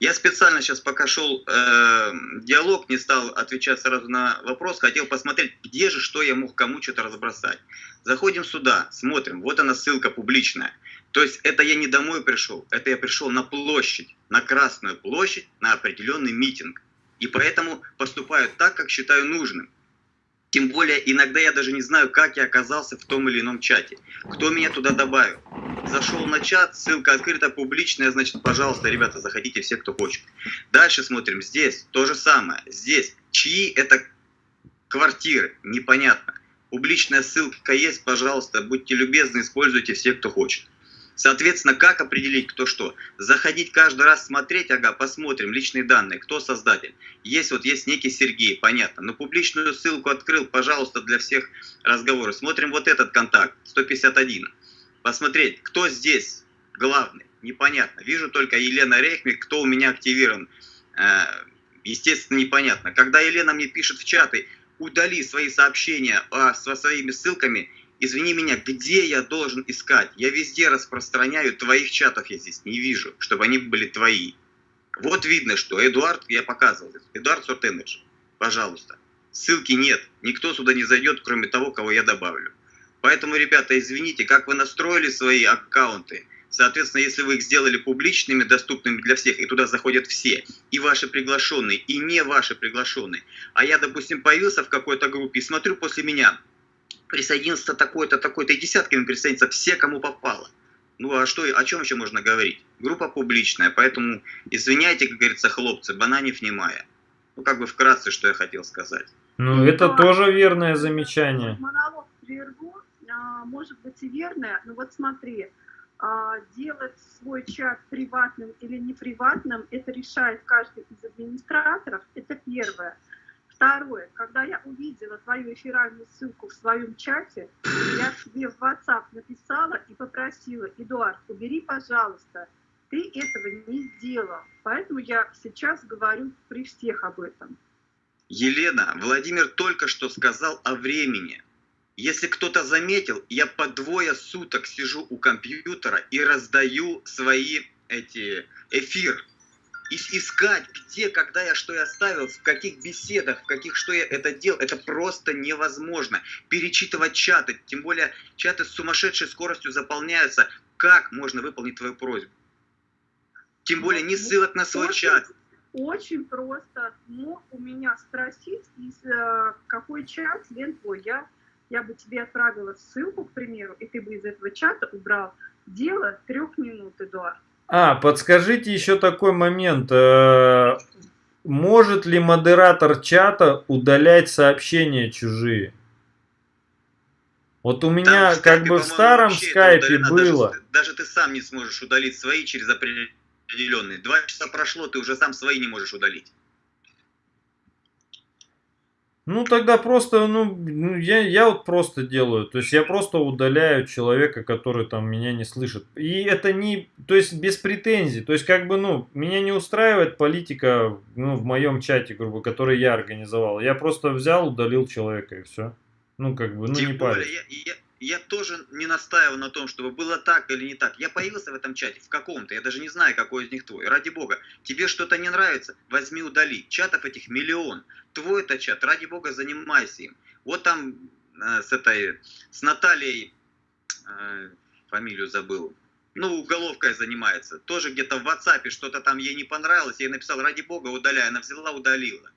Я специально сейчас, пока шел э, диалог, не стал отвечать сразу на вопрос, хотел посмотреть, где же, что я мог кому что-то разбросать. Заходим сюда, смотрим, вот она ссылка публичная. То есть это я не домой пришел, это я пришел на площадь, на Красную площадь, на определенный митинг. И поэтому поступаю так, как считаю нужным. Тем более, иногда я даже не знаю, как я оказался в том или ином чате. Кто меня туда добавил. Зашел на чат, ссылка открыта, публичная, значит, пожалуйста, ребята, заходите все, кто хочет. Дальше смотрим, здесь то же самое. Здесь, чьи это квартиры, непонятно. Публичная ссылка есть, пожалуйста, будьте любезны, используйте все, кто хочет. Соответственно, как определить, кто что? Заходить каждый раз смотреть, ага, посмотрим личные данные, кто создатель. Есть вот есть некий Сергей, понятно. Но публичную ссылку открыл, пожалуйста, для всех разговоров. Смотрим вот этот контакт, 151. Посмотреть, кто здесь главный, непонятно. Вижу только Елена Рейхмик, кто у меня активирован. Э, естественно, непонятно. Когда Елена мне пишет в чаты, удали свои сообщения а, со своими ссылками, извини меня, где я должен искать? Я везде распространяю, твоих чатов я здесь не вижу, чтобы они были твои. Вот видно, что Эдуард, я показывал, Эдуард Сортенедж, пожалуйста. Ссылки нет, никто сюда не зайдет, кроме того, кого я добавлю. Поэтому, ребята, извините, как вы настроили свои аккаунты, Соответственно, если вы их сделали публичными, доступными для всех, и туда заходят все, и ваши приглашенные, и не ваши приглашенные, а я, допустим, появился в какой-то группе и смотрю после меня, присоединился такой-то, такой-то, и десятками присоединиться все, кому попало. Ну а что, о чем еще можно говорить? Группа публичная, поэтому извиняйте, как говорится, хлопцы, бананев немая. Ну как бы вкратце, что я хотел сказать. Ну это да. тоже верное замечание. Монолог прерву, а, может быть и верное, но вот смотри, а, делать свой чат приватным или не приватным, это решает каждый из администраторов, это первое. Второе, когда я увидела твою эфиральную ссылку в своем чате, я тебе в WhatsApp написала и попросила, Эдуард, убери, пожалуйста, ты этого не сделал. Поэтому я сейчас говорю при всех об этом. Елена, Владимир только что сказал о времени. Если кто-то заметил, я по двое суток сижу у компьютера и раздаю свои эти эфир искать, где, когда я что я оставил, в каких беседах, в каких что я это делал, это просто невозможно. Перечитывать чаты, тем более чаты с сумасшедшей скоростью заполняются. Как можно выполнить твою просьбу? Тем более не ссылок на свой чат. Очень просто. Мог у меня спросить, из, э, какой чат лен твой. Я, я бы тебе отправила ссылку, к примеру, и ты бы из этого чата убрал. Дело трех минут, Эдуард. А, подскажите еще такой момент. Э, может ли модератор чата удалять сообщения чужие? Вот у меня Там, как бы в старом скайпе было. Даже, даже ты сам не сможешь удалить свои через определенные. Два часа прошло, ты уже сам свои не можешь удалить. Ну, тогда просто, ну, ну, я, я вот просто делаю. То есть я просто удаляю человека, который там меня не слышит. И это не, то есть без претензий. То есть как бы, ну, меня не устраивает политика, ну, в моем чате, грубо, который я организовал. Я просто взял, удалил человека и все. Ну, как бы, ну, Тем не парень. Я, я, я тоже не настаиваю на том, чтобы было так или не так. Я появился в этом чате, в каком-то, я даже не знаю, какой из них твой. Ради бога, тебе что-то не нравится, возьми удали. Чатов этих миллион. Твой это чат, ради бога, занимайся им. Вот там э, с этой, с Натальей, э, фамилию забыл, ну, уголовкой занимается, тоже где-то в WhatsApp что-то там ей не понравилось, я ей написал, ради бога, удаляй, она взяла, удалила.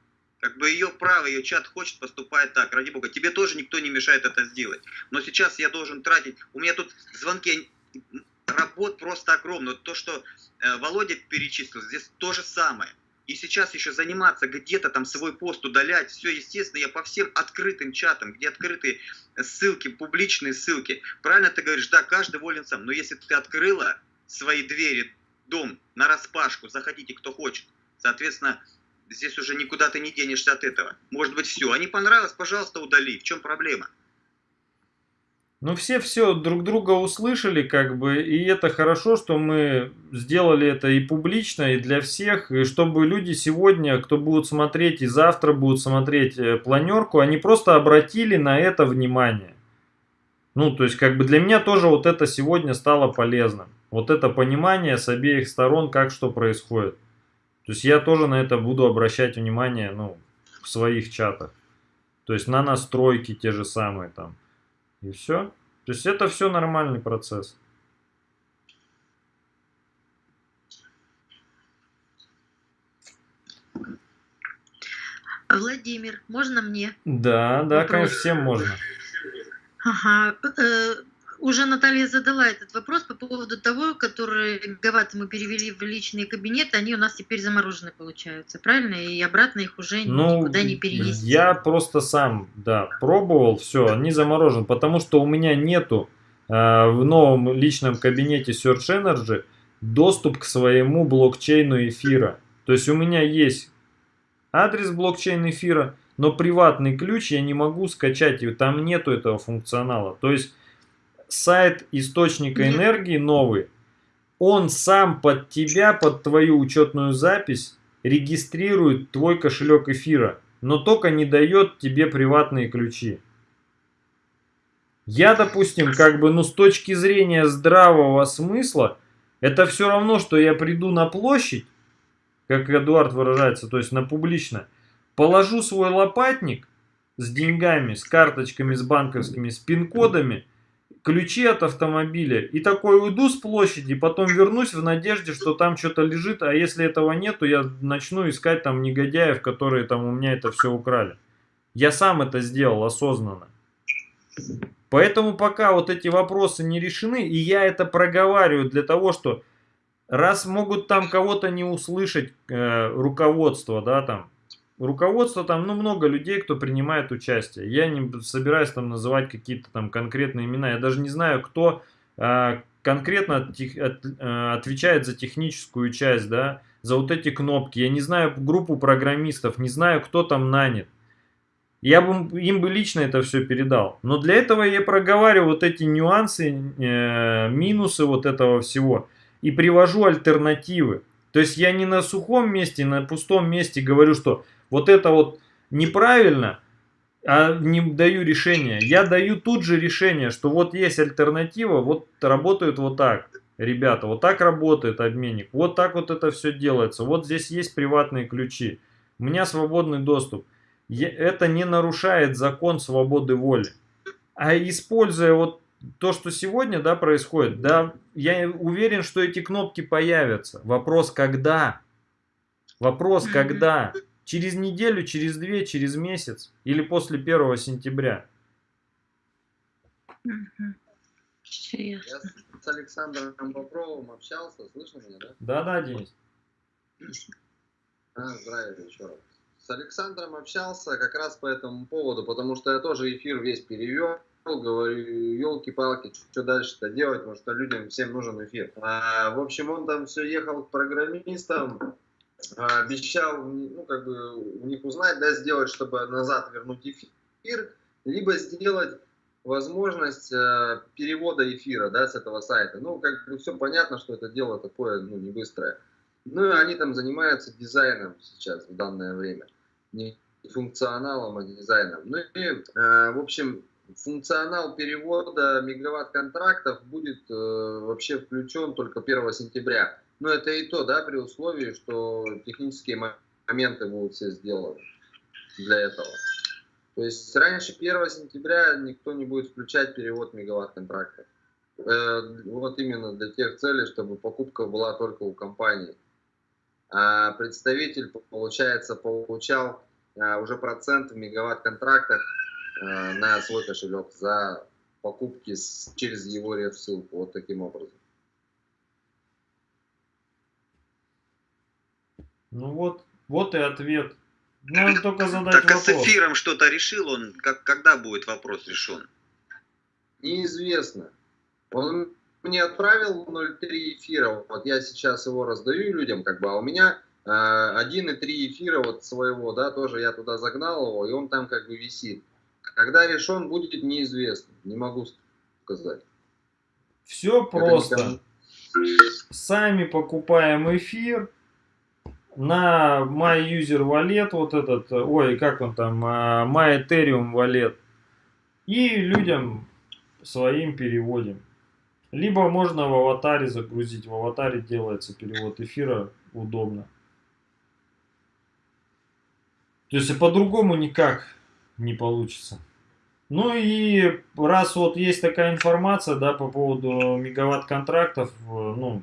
Как бы ее право, ее чат хочет, поступает так, ради бога. Тебе тоже никто не мешает это сделать. Но сейчас я должен тратить, у меня тут звонки, работ просто огромно. То, что э, Володя перечислил, здесь то же самое. И сейчас еще заниматься где-то там свой пост удалять, все, естественно, я по всем открытым чатам, где открытые ссылки, публичные ссылки. Правильно ты говоришь, да, каждый волен сам. Но если ты открыла свои двери, дом на распашку, заходите кто хочет, соответственно, здесь уже никуда ты не денешься от этого. Может быть, все. А не понравилось, пожалуйста, удали. В чем проблема? Ну, все все друг друга услышали, как бы, и это хорошо, что мы сделали это и публично, и для всех, и чтобы люди сегодня, кто будут смотреть и завтра будут смотреть э, планерку, они просто обратили на это внимание. Ну, то есть, как бы для меня тоже вот это сегодня стало полезным. Вот это понимание с обеих сторон, как что происходит. То есть, я тоже на это буду обращать внимание, ну, в своих чатах. То есть, на настройки те же самые там. И все. То есть это все нормальный процесс. Владимир, можно мне? Да, да, Вопрос. конечно, всем можно. Ага. Уже Наталья задала этот вопрос по поводу того, которые гигаватты мы перевели в личные кабинеты, они у нас теперь заморожены получаются, правильно? И обратно их уже Ну, никуда не перенести. я просто сам, да, пробовал, все, они заморожены, потому что у меня нету э, в новом личном кабинете Search Energy доступ к своему блокчейну эфира. То есть у меня есть адрес блокчейн эфира, но приватный ключ я не могу скачать, и там нету этого функционала. То есть сайт источника энергии новый, он сам под тебя, под твою учетную запись регистрирует твой кошелек эфира, но только не дает тебе приватные ключи. Я, допустим, как бы, ну, с точки зрения здравого смысла, это все равно, что я приду на площадь, как Эдуард выражается, то есть на публично, положу свой лопатник с деньгами, с карточками, с банковскими, с пин-кодами, ключи от автомобиля и такой уйду с площади, потом вернусь в надежде, что там что-то лежит, а если этого нету, я начну искать там негодяев, которые там у меня это все украли. Я сам это сделал осознанно. Поэтому пока вот эти вопросы не решены, и я это проговариваю для того, что раз могут там кого-то не услышать э, руководство, да, там, руководство там, ну, много людей, кто принимает участие. Я не собираюсь там называть какие-то там конкретные имена, я даже не знаю, кто э, конкретно от от- э, отвечает за техническую часть, да, за вот эти кнопки. Я не знаю группу программистов, не знаю, кто там нанят. Я бы им бы лично это все передал. Но для этого я проговариваю вот эти нюансы, э, минусы вот этого всего и привожу альтернативы. То есть я не на сухом месте, на пустом месте говорю, что вот это вот неправильно, а не даю решение. Я даю тут же решение, что вот есть альтернатива, вот работают вот так. Ребята, вот так работает обменник, вот так вот это все делается, вот здесь есть приватные ключи, у меня свободный доступ. Я- Это не нарушает закон свободы воли. А используя вот то, что сегодня да, происходит, да, я уверен, что эти кнопки появятся. Вопрос когда? Вопрос когда? Через неделю, через две, через месяц или после 1 сентября? Всё Я с Александром Бобровым общался, слышно меня, да? Да-да, Денис. А, здравия еще раз. С Александром общался как раз по этому поводу, потому что я тоже эфир весь перевел, говорю, елки-палки, что дальше-то делать, потому что людям всем нужен эфир. А, в общем, он там все ехал к программистам, а, обещал, ну, как бы, у них узнать, да, сделать, чтобы назад вернуть эфир, либо сделать возможность э, перевода эфира, да, с этого сайта. Ну, как бы все понятно, что это дело такое, ну, не быстрое. Ну, и они там занимаются дизайном сейчас, в данное время. Не функционалом, а дизайном. Ну и, э, в общем, функционал перевода мегаватт-контрактов будет э, вообще включен только 1 сентября. Но это и то, да, при условии, что технические мо- моменты будут все сделаны для этого. То есть раньше 1 сентября никто не будет включать перевод мегаватт-контрактов. Э, вот именно для тех целей, чтобы покупка была только у компании. А представитель, получается, получал а, уже процент в мегаватт-контрактах а, на свой кошелек за покупки с, через его реф-ссылку. Вот таким образом. Ну вот, вот и ответ. Надо только задать Так а вопрос. с эфиром что-то решил он? Как, когда будет вопрос решен? Неизвестно. Он мне отправил 0,3 эфира, вот я сейчас его раздаю людям, как бы, а у меня э, 1,3 эфира вот своего, да, тоже я туда загнал его, и он там как бы висит. Когда решен будет, неизвестно, не могу сказать. Все Это просто. никому- Сами покупаем эфир на My User Wallet, вот этот, ой, как он там, а, My Ethereum Wallet. И людям своим переводим. Либо можно в аватаре загрузить. В аватаре делается перевод эфира удобно. То есть по-другому никак не получится. Ну и раз вот есть такая информация, да, по поводу мегаватт контрактов, э, ну,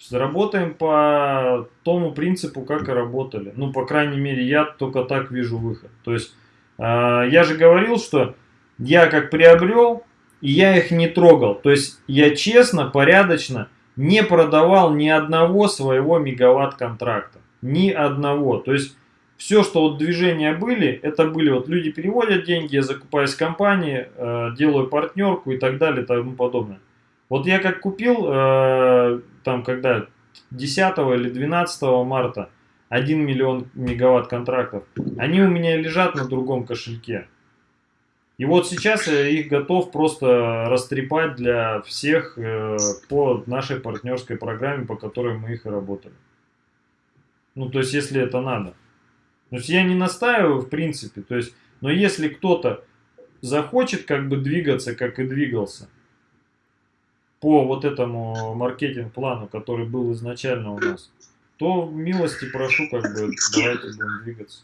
заработаем по тому принципу, как и работали. Ну, по крайней мере, я только так вижу выход. То есть, э, я же говорил, что я как приобрел, и я их не трогал. То есть, я честно, порядочно не продавал ни одного своего мегаватт контракта. Ни одного. То есть, все, что вот движения были, это были вот люди переводят деньги, я закупаюсь в компании, э, делаю партнерку и так далее и тому подобное. Вот я как купил, э, там когда 10 или 12 марта 1 миллион мегаватт контрактов, они у меня лежат на другом кошельке. И вот сейчас я их готов просто растрепать для всех э, по нашей партнерской программе, по которой мы их и работали. Ну, то есть, если это надо. То есть, я не настаиваю, в принципе. То есть, но если кто-то захочет как бы двигаться, как и двигался, по вот этому маркетинг-плану, который был изначально у нас, то милости прошу, как бы, давайте будем двигаться.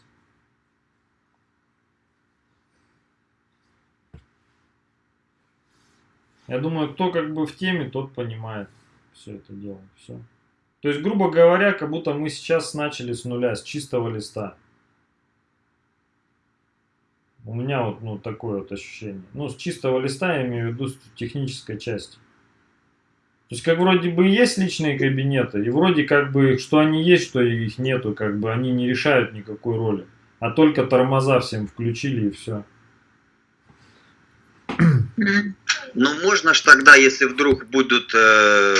Я думаю, кто как бы в теме, тот понимает все это дело. Все. То есть, грубо говоря, как будто мы сейчас начали с нуля, с чистого листа. У меня вот ну, такое вот ощущение. Ну, с чистого листа я имею в виду с технической части. То есть, как вроде бы есть личные кабинеты, и вроде как бы, что они есть, что их нету, как бы они не решают никакой роли. А только тормоза всем включили и все. Ну, можно ж тогда, если вдруг будут э,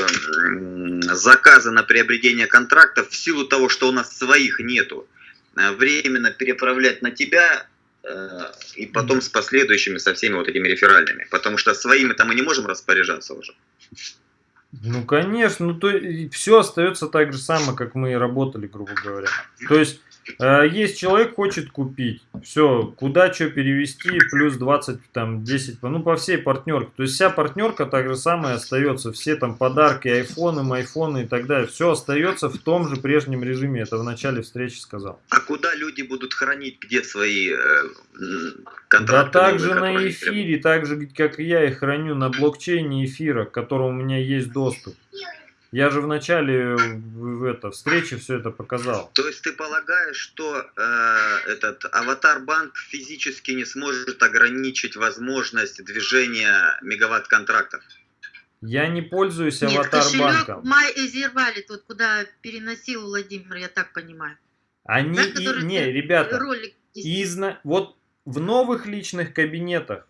заказы на приобретение контрактов, в силу того, что у нас своих нету, э, временно переправлять на тебя э, и потом с последующими, со всеми вот этими реферальными. Потому что своими-то мы не можем распоряжаться уже. Ну, конечно, ну то все остается так же самое, как мы и работали, грубо говоря. То есть, есть человек хочет купить, все, куда что перевести, плюс 20, там, 10, ну, по всей партнерке. То есть, вся партнерка так же самое остается, все там подарки, айфоны, майфоны и так далее. Все остается в том же прежнем режиме, это в начале встречи сказал. А куда люди будут хранить, где свои э, м, Да контракты? так же на эфире, так же, как и я их храню на блокчейне эфира, к которому у меня есть доступ. Я же в начале в, это, встречи все это показал. То есть ты полагаешь, что э, этот аватар-банк физически не сможет ограничить возможность движения мегаватт-контрактов? Я не пользуюсь Нет, аватар кошелек банком. My Easy Wallet, вот куда переносил Владимир, я так понимаю. Они Да, и- не, ты- ребята, Ролик. из на- вот в новых личных кабинетах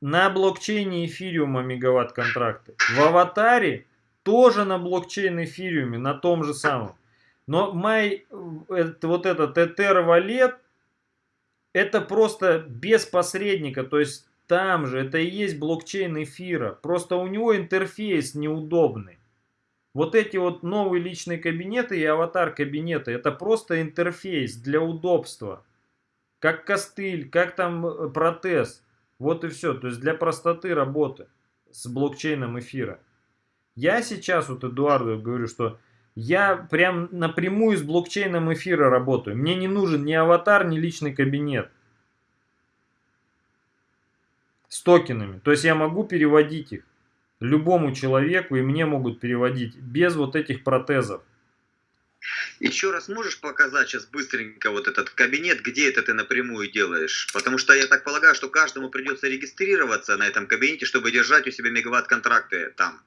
на блокчейне эфириума мегаватт контракты. В аватаре тоже на блокчейн эфириуме, на том же самом. Но май, это, вот этот Ether Wallet, это просто без посредника, то есть там же, это и есть блокчейн эфира. Просто у него интерфейс неудобный. Вот эти вот новые личные кабинеты и аватар кабинеты, это просто интерфейс для удобства. Как костыль, как там э, протез. Вот и все. То есть для простоты работы с блокчейном эфира. Я сейчас вот Эдуарду говорю, что я прям напрямую с блокчейном эфира работаю. Мне не нужен ни аватар, ни личный кабинет. С токенами. То есть я могу переводить их. любому человеку, и мне могут переводить без вот этих протезов. Еще раз можешь показать сейчас быстренько вот этот кабинет, где это ты напрямую делаешь? Потому что я так полагаю, что каждому придется регистрироваться на этом кабинете, чтобы держать у себя мегаватт-контракты там.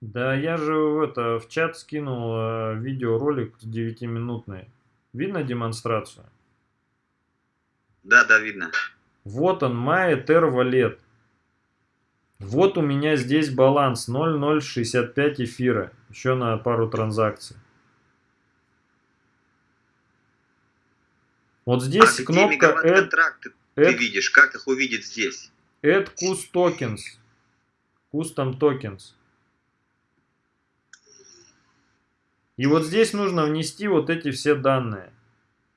Да, я же в это, в чат скинул э, видеоролик 9-минутный. Видно демонстрацию? Да, да, видно. Вот он, MyEther Wallet. Вот у меня здесь баланс 0,065 эфира. Еще на пару транзакций. Вот здесь а кнопка Add, мегаватт-контракты ты add, видишь? Как их увидеть здесь? add Cus Tokens. Custom Tokens. И вот здесь нужно внести вот эти все данные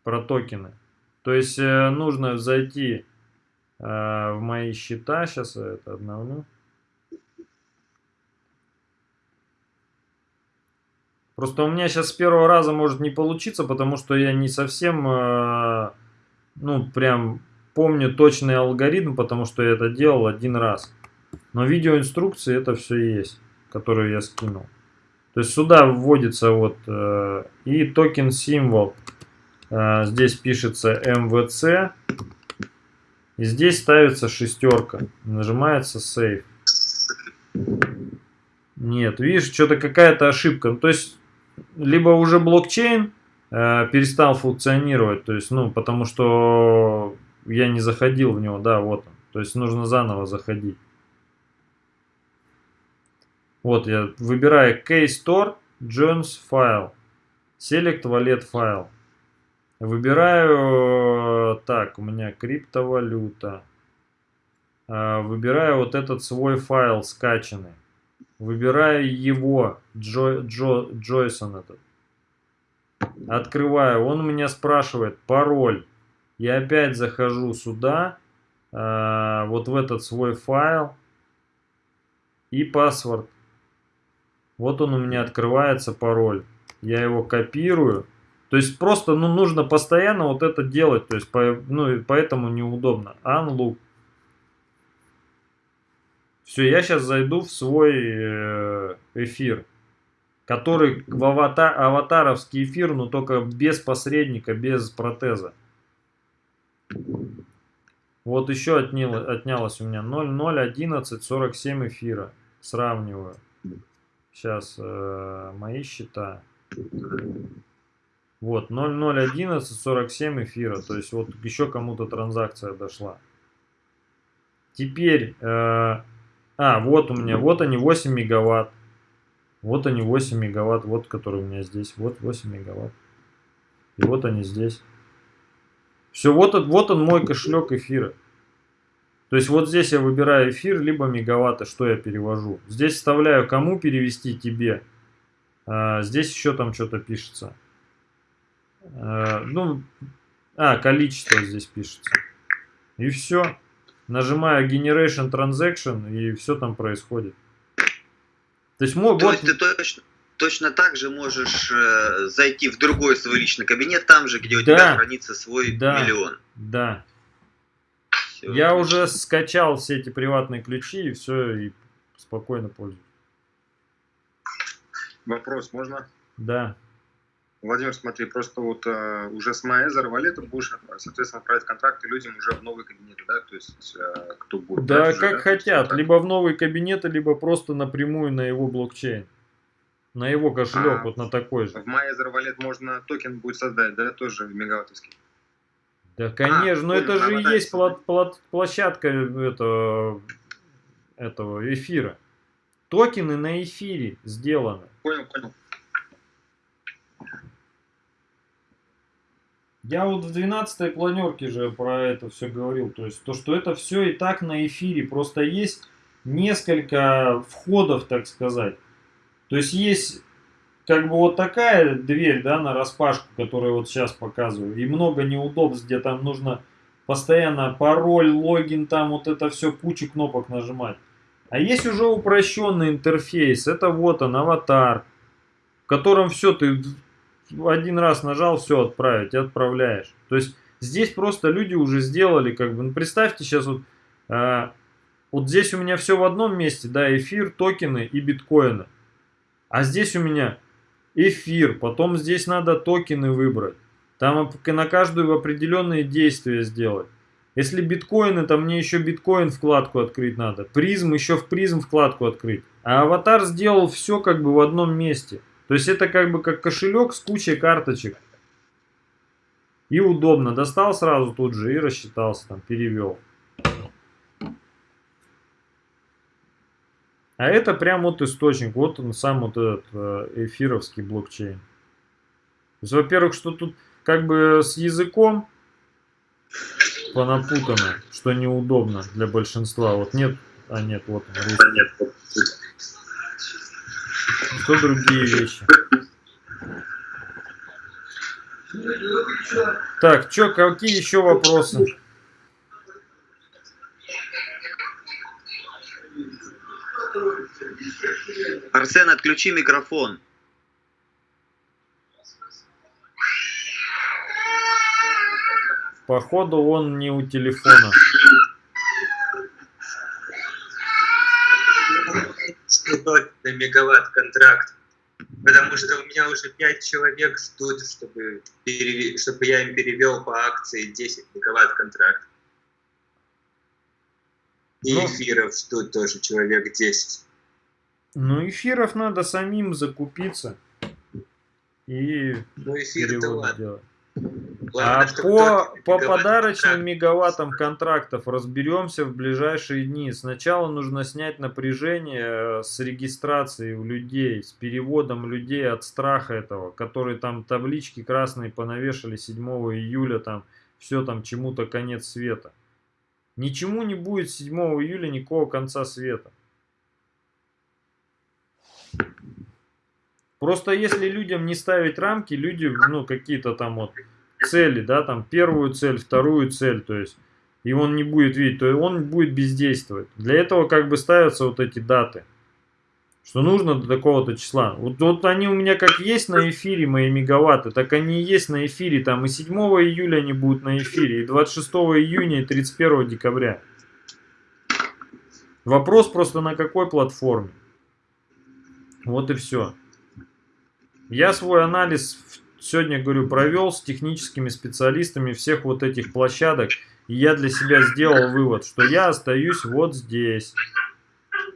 про токены. То есть э, нужно зайти э, в мои счета. Сейчас я это обновлю. Просто у меня сейчас с первого раза может не получиться, потому что я не совсем, э, ну, прям помню точный алгоритм, потому что я это делал один раз. Но видеоинструкции это все есть, которые я скинул. То есть сюда вводится вот э, и токен символ. Э, здесь пишется MVC. И здесь ставится шестерка. Нажимается Save. Нет, видишь, что-то какая-то ошибка. Ну, то есть, либо уже блокчейн э, перестал функционировать, то есть, ну, потому что я не заходил в него, да, вот он. То есть, нужно заново заходить. Вот я выбираю Keystore, Jones File, Select Wallet File. Выбираю, так, у меня криптовалюта. А, выбираю вот этот свой файл скачанный. Выбираю его, Джо, Джо, Джойсон этот. Открываю, он меня спрашивает пароль. Я опять захожу сюда, а, вот в этот свой файл и паспорт. Вот он у меня открывается пароль. Я его копирую. То есть просто ну, нужно постоянно вот это делать. То есть по, ну, поэтому неудобно. Unloop. Все, я сейчас зайду в свой э, эфир. Который в аватар, аватаровский эфир, но только без посредника, без протеза. Вот еще отняло, отнялось у меня 0,011,47 эфира. Сравниваю. Сейчас э, мои счета. Вот, 0,011,47 эфира. То есть вот еще кому-то транзакция дошла. Теперь, э, а, вот у меня, вот они 8 мегаватт. Вот они 8 мегаватт, вот который у меня здесь. Вот 8 мегаватт. И вот они здесь. Все, вот, вот он мой кошелек эфира. То есть вот здесь я выбираю эфир, либо мегаватты, что я перевожу. Здесь вставляю, кому перевести тебе. А, здесь еще там что-то пишется. А, ну, а, количество здесь пишется. И все. Нажимаю Generation Transaction, и все там происходит. То есть, мой, То вот... есть ты точно, точно так же можешь э, зайти в другой свой личный кабинет, там же, где у да, тебя хранится свой да, миллион. Да, я уже скачал все эти приватные ключи и все, и спокойно пользуюсь. Вопрос можно? Да. Владимир, смотри, просто вот э, уже с MyEther валета будешь, соответственно, отправить контракты людям уже в новые кабинеты, да, то есть э, кто будет. Да, уже, как да? хотят, есть, либо в новые кабинеты, либо просто напрямую на его блокчейн, на его кошелек, а, вот на такой же. В MyEther Wallet можно токен будет создать, да, тоже мегаваттовский. Да, конечно, а, но это же и есть плат, плат, площадка этого, этого эфира. Токены на эфире сделаны. Понял, понял. Я вот в 12-й планерке же про это все говорил. То есть то, что это все и так на эфире. Просто есть несколько входов, так сказать. То есть есть как бы вот такая дверь, да, на распашку, которую вот сейчас показываю, и много неудобств, где там нужно постоянно пароль, логин, там вот это все, кучу кнопок нажимать. А есть уже упрощенный интерфейс, это вот он, аватар, в котором все, ты один раз нажал, все, отправить, и отправляешь. То есть здесь просто люди уже сделали, как бы, ну, представьте сейчас вот, э, вот здесь у меня все в одном месте, да, эфир, токены и биткоины. А здесь у меня эфир, потом здесь надо токены выбрать. Там на каждую определенные действия сделать. Если биткоины, то мне еще биткоин вкладку открыть надо. Призм еще в призм вкладку открыть. А аватар сделал все как бы в одном месте. То есть это как бы как кошелек с кучей карточек. И удобно. Достал сразу тут же и рассчитался, там, перевел. А это прям вот источник. Вот он сам вот этот э, эфировский блокчейн. То есть, во-первых, что тут как бы с языком понапутано, что неудобно для большинства. Вот нет, а нет, вот он, русский. Что другие вещи? Так, чё, какие еще вопросы? Арсен, отключи микрофон. Походу он не у телефона. на мегаватт контракт. Потому что у меня уже 5 человек ждут, чтобы, переве... чтобы я им перевел по акции 10 мегаватт контракт. И ну, эфиров ждут тоже человек 10. Ну, эфиров надо самим закупиться и ну, эфир делать. Главное, а по, по подарочным мегаваттам контрактов разберемся в ближайшие дни. Сначала нужно снять напряжение э, с регистрацией у людей, с переводом людей от страха этого, которые там таблички красные понавешали 7 июля, там все там чему-то конец света. Ничему не будет 7 июля никакого конца света. Просто если людям не ставить рамки, люди, ну, какие-то там вот цели, да, там первую цель, вторую цель, то есть, и он не будет видеть, то он будет бездействовать. Для этого как бы ставятся вот эти даты, что нужно до такого-то числа. Вот, вот они у меня как есть на эфире, мои мегаватты, так они и есть на эфире, там и 7 июля они будут на эфире, и 26 июня, и 31 декабря. Вопрос просто на какой платформе. Вот и все. Я свой анализ сегодня, говорю, провел с техническими специалистами всех вот этих площадок. И я для себя сделал вывод, что я остаюсь вот здесь.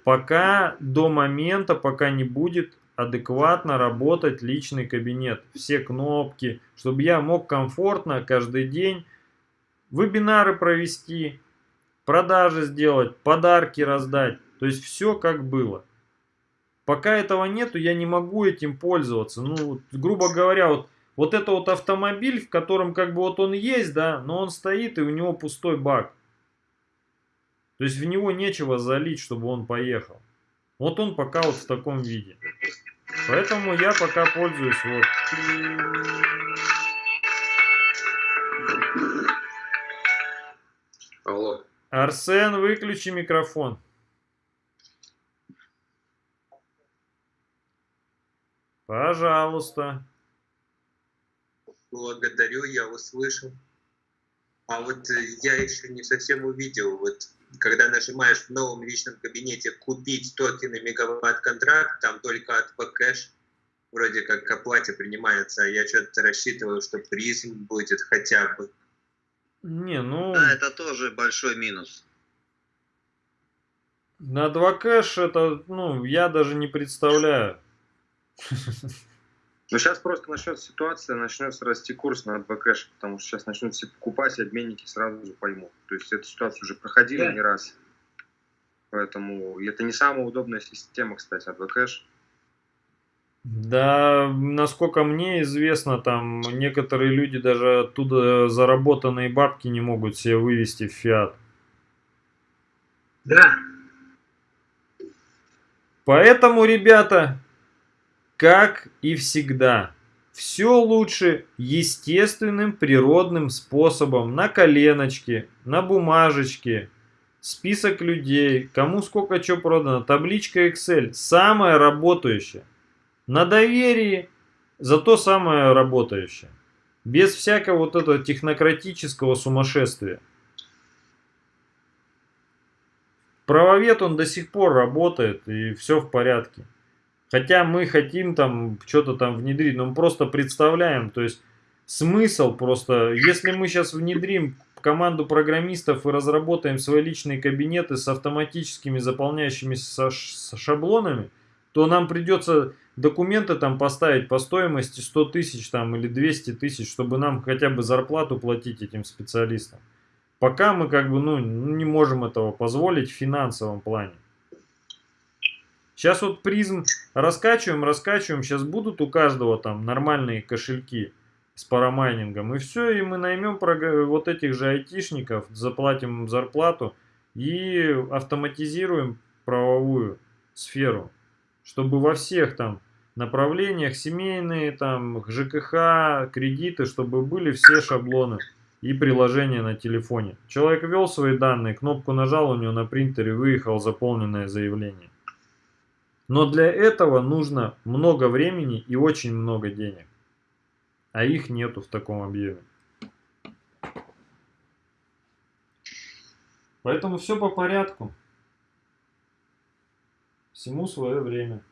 Пока до момента, пока не будет адекватно работать личный кабинет. Все кнопки, чтобы я мог комфортно каждый день вебинары провести, продажи сделать, подарки раздать. То есть все как было. Пока этого нету, я не могу этим пользоваться. Ну, грубо говоря, вот, вот это вот автомобиль, в котором как бы вот он есть, да, но он стоит и у него пустой бак. То есть в него нечего залить, чтобы он поехал. Вот он пока вот в таком виде. Поэтому я пока пользуюсь вот. Алло. Арсен, выключи микрофон. Пожалуйста. Благодарю, я услышал. А вот э, я еще не совсем увидел, вот когда нажимаешь в новом личном кабинете «Купить токены мегаватт-контракт», там только от кэш вроде как к оплате принимается, а я что-то рассчитывал, что призм будет хотя бы. Не, ну... Да, это тоже большой минус. На 2 кэш это, ну, я даже не представляю. Ну, сейчас просто начнется ситуация, начнется расти курс на 2 кэш, потому что сейчас начнут все покупать, и обменники сразу же поймут. То есть эту ситуацию уже проходили да. не раз. Поэтому это не самая удобная система, кстати, 2 кэш. Да, насколько мне известно, там некоторые люди даже оттуда заработанные бабки не могут себе вывести в фиат. Да. Поэтому, ребята, как и всегда, все лучше естественным природным способом на коленочке, на бумажечке, список людей, кому сколько что продано, табличка Excel, самое работающее. На доверии, зато самое работающее. Без всякого вот этого технократического сумасшествия. правовед он до сих пор работает, и все в порядке. Хотя мы хотим там что-то там внедрить, но мы просто представляем, то есть смысл просто, если мы сейчас внедрим команду программистов и разработаем свои личные кабинеты с автоматическими заполняющимися шаблонами, то нам придется документы там поставить по стоимости 100 тысяч там или 200 тысяч, чтобы нам хотя бы зарплату платить этим специалистам. Пока мы как бы ну, не можем этого позволить в финансовом плане. Сейчас вот призм раскачиваем, раскачиваем. Сейчас будут у каждого там нормальные кошельки с парамайнингом. И все, и мы наймем вот этих же айтишников, заплатим им зарплату и автоматизируем правовую сферу. Чтобы во всех там направлениях, семейные, там, ЖКХ, кредиты, чтобы были все шаблоны и приложения на телефоне. Человек ввел свои данные, кнопку нажал, у него на принтере выехал заполненное заявление. Но для этого нужно много времени и очень много денег. А их нету в таком объеме. Поэтому все по порядку. Всему свое время.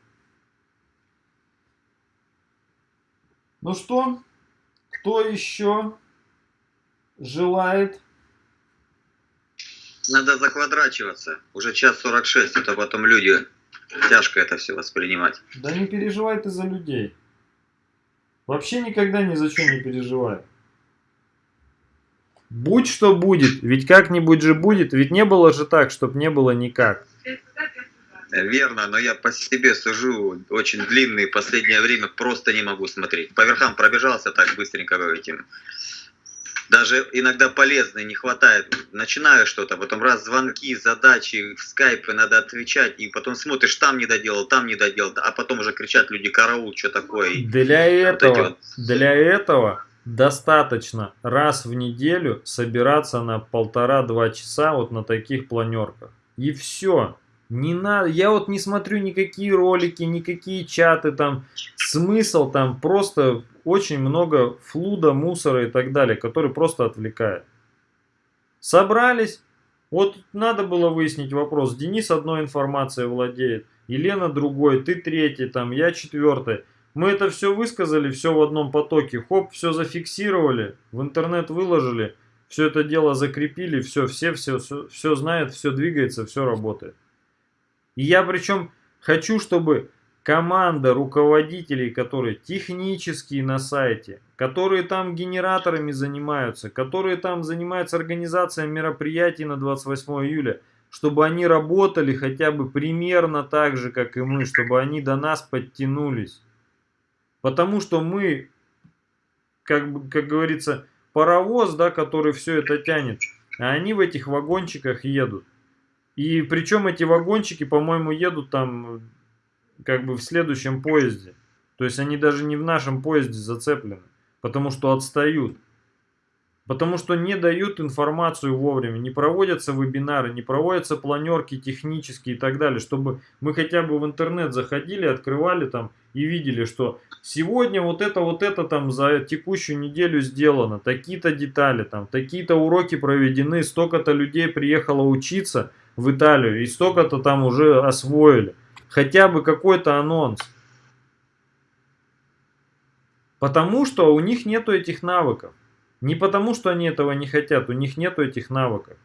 Ну что, кто еще желает? Надо заквадрачиваться. Уже час 46, это потом люди Тяжко это все воспринимать. Да не переживай ты за людей. Вообще никогда ни за что не переживай. Будь что будет, ведь как-нибудь же будет, ведь не было же так, чтобы не было никак. Верно, но я по себе сужу очень длинный, последнее время просто не могу смотреть. По верхам пробежался так быстренько этим даже иногда полезно, не хватает. Начинаю что-то, потом раз звонки, задачи, в скайпы надо отвечать, и потом смотришь, там не доделал, там не доделал, а потом уже кричат люди, караул, что такое. Для этого, вот для этого достаточно раз в неделю собираться на полтора-два часа вот на таких планерках. И все. Не надо, я вот не смотрю никакие ролики, никакие чаты там, смысл там просто очень много флуда, мусора и так далее, который просто отвлекает. Собрались, вот надо было выяснить вопрос, Денис одной информацией владеет, Елена другой, ты третий, там, я четвертый. Мы это все высказали, все в одном потоке, хоп, все зафиксировали, в интернет выложили, все это дело закрепили, все, все, все, все, все знает, все двигается, все работает. И я причем хочу, чтобы команда руководителей, которые технические на сайте, которые там генераторами занимаются, которые там занимаются организацией мероприятий на 28 июля, чтобы они работали хотя бы примерно так же, как и мы, чтобы они до нас подтянулись. Потому что мы, как, как говорится, паровоз, да, который все это тянет, а они в этих вагончиках едут. И причем эти вагончики, по-моему, едут там как бы в следующем поезде. То есть они даже не в нашем поезде зацеплены, потому что отстают. Потому что не дают информацию вовремя, не проводятся вебинары, не проводятся планерки технические и так далее, чтобы мы хотя бы в интернет заходили, открывали там и видели, что сегодня вот это, вот это там за текущую неделю сделано, такие-то детали, там такие-то уроки проведены, столько-то людей приехало учиться – в Италию и столько-то там уже освоили. Хотя бы какой-то анонс. Потому что у них нету этих навыков. Не потому, что они этого не хотят, у них нету этих навыков.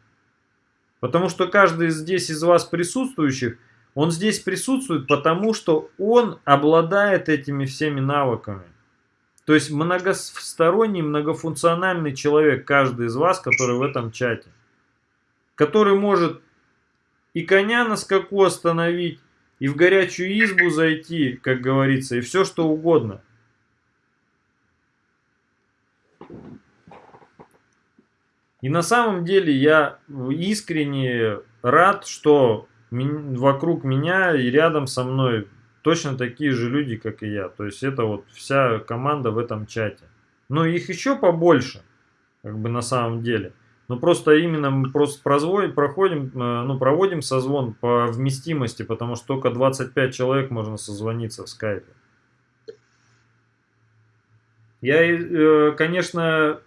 Потому что каждый здесь из вас присутствующих, он здесь присутствует, потому что он обладает этими всеми навыками. То есть многосторонний, многофункциональный человек, каждый из вас, который в этом чате. Который может и коня на скаку остановить, и в горячую избу зайти, как говорится, и все что угодно. И на самом деле я искренне рад, что вокруг меня и рядом со мной точно такие же люди, как и я. То есть это вот вся команда в этом чате. Но их еще побольше, как бы на самом деле. Ну просто именно мы просто прозводим, проходим, э, ну, проводим созвон по вместимости, потому что только 25 человек можно созвониться в скайпе. Я, э, конечно,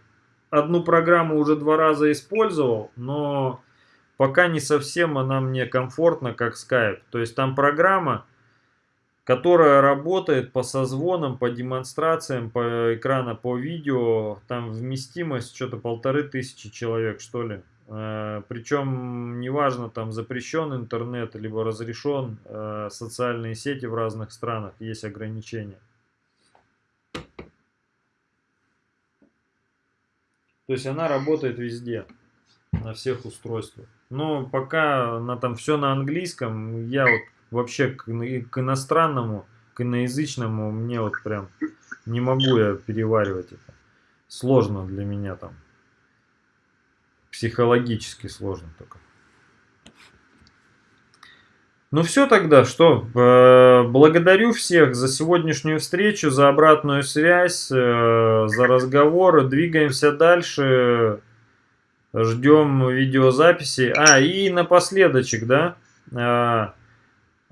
одну программу уже два раза использовал, но пока не совсем она мне комфортна, как Skype. То есть там программа, которая работает по созвонам, по демонстрациям, по экрана, по видео. Там вместимость что-то полторы тысячи человек, что ли. Э, Причем неважно, там запрещен интернет, либо разрешен э, социальные сети в разных странах, есть ограничения. То есть она работает везде, на всех устройствах. Но пока она там все на английском, я вот вообще к, к иностранному, к иноязычному мне вот прям не могу я переваривать это. Сложно для меня там. Психологически сложно только. Ну все тогда, что, э, благодарю всех за сегодняшнюю встречу, за обратную связь, э, за разговоры, двигаемся дальше, ждем видеозаписи. А, и напоследочек, да, э,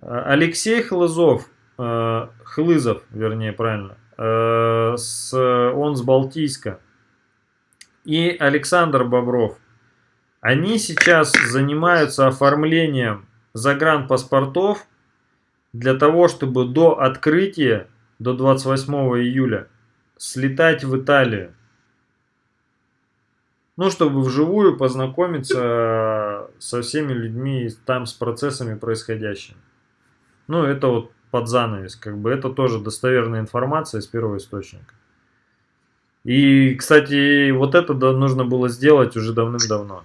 Алексей Хлызов, Хлызов, вернее, правильно, с, он с Балтийска, и Александр Бобров, они сейчас занимаются оформлением загранпаспортов для того, чтобы до открытия, до 28 июля, слетать в Италию. Ну, чтобы вживую познакомиться со всеми людьми там, с процессами происходящими. Ну, это вот под занавес, как бы это тоже достоверная информация из первого источника. И, кстати, вот это нужно было сделать уже давным-давно.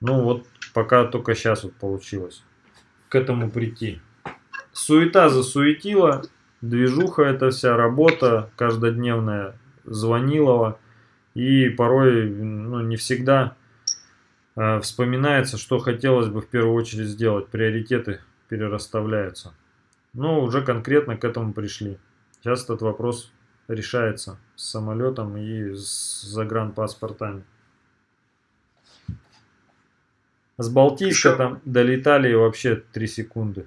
Ну вот пока только сейчас вот получилось к этому прийти. Суета засуетила, движуха эта вся, работа каждодневная, звонилова. И порой, ну не всегда вспоминается, что хотелось бы в первую очередь сделать. Приоритеты перерасставляются. Но уже конкретно к этому пришли. Сейчас этот вопрос решается с самолетом и с загранпаспортами. С Балтийска Еще... там долетали вообще 3 секунды.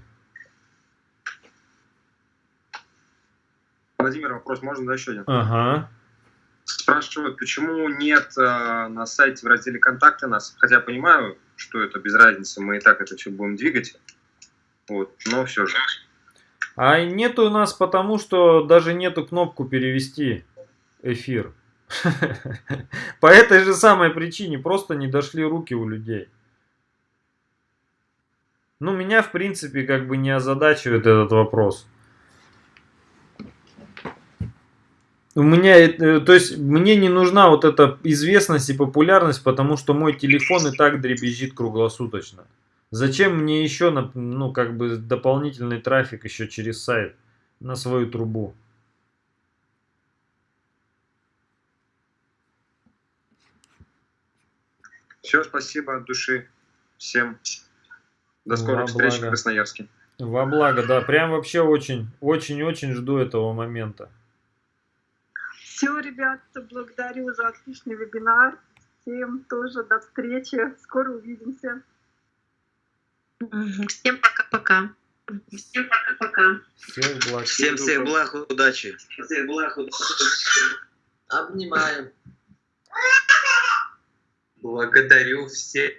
Владимир, вопрос можно, да, еще один? Ага. Спрашивают, почему нет э, на сайте в разделе «Контакты» нас, хотя понимаю, что это без разницы, мы и так это все будем двигать, вот, но все же. А нету у нас потому, что даже нету кнопку перевести эфир. По этой же самой причине просто не дошли руки у людей. Ну, меня, в принципе, как бы не озадачивает этот вопрос. У меня, э, то есть, мне не нужна вот эта известность и популярность, потому что мой телефон и так дребезжит круглосуточно. Зачем мне еще, ну, как бы, дополнительный трафик еще через сайт на свою трубу? Все, спасибо от души всем. До скорых Во встреч благо. в Красноярске. Во благо, да. Прям вообще очень, очень-очень жду этого момента. Все, ребят, благодарю за отличный вебинар. Всем тоже до встречи. Скоро увидимся. Всем пока-пока. Всем пока-пока. Всем благ. Всем всех благ, удачи. Всех благ, удачи. Обнимаем. Благодарю всех.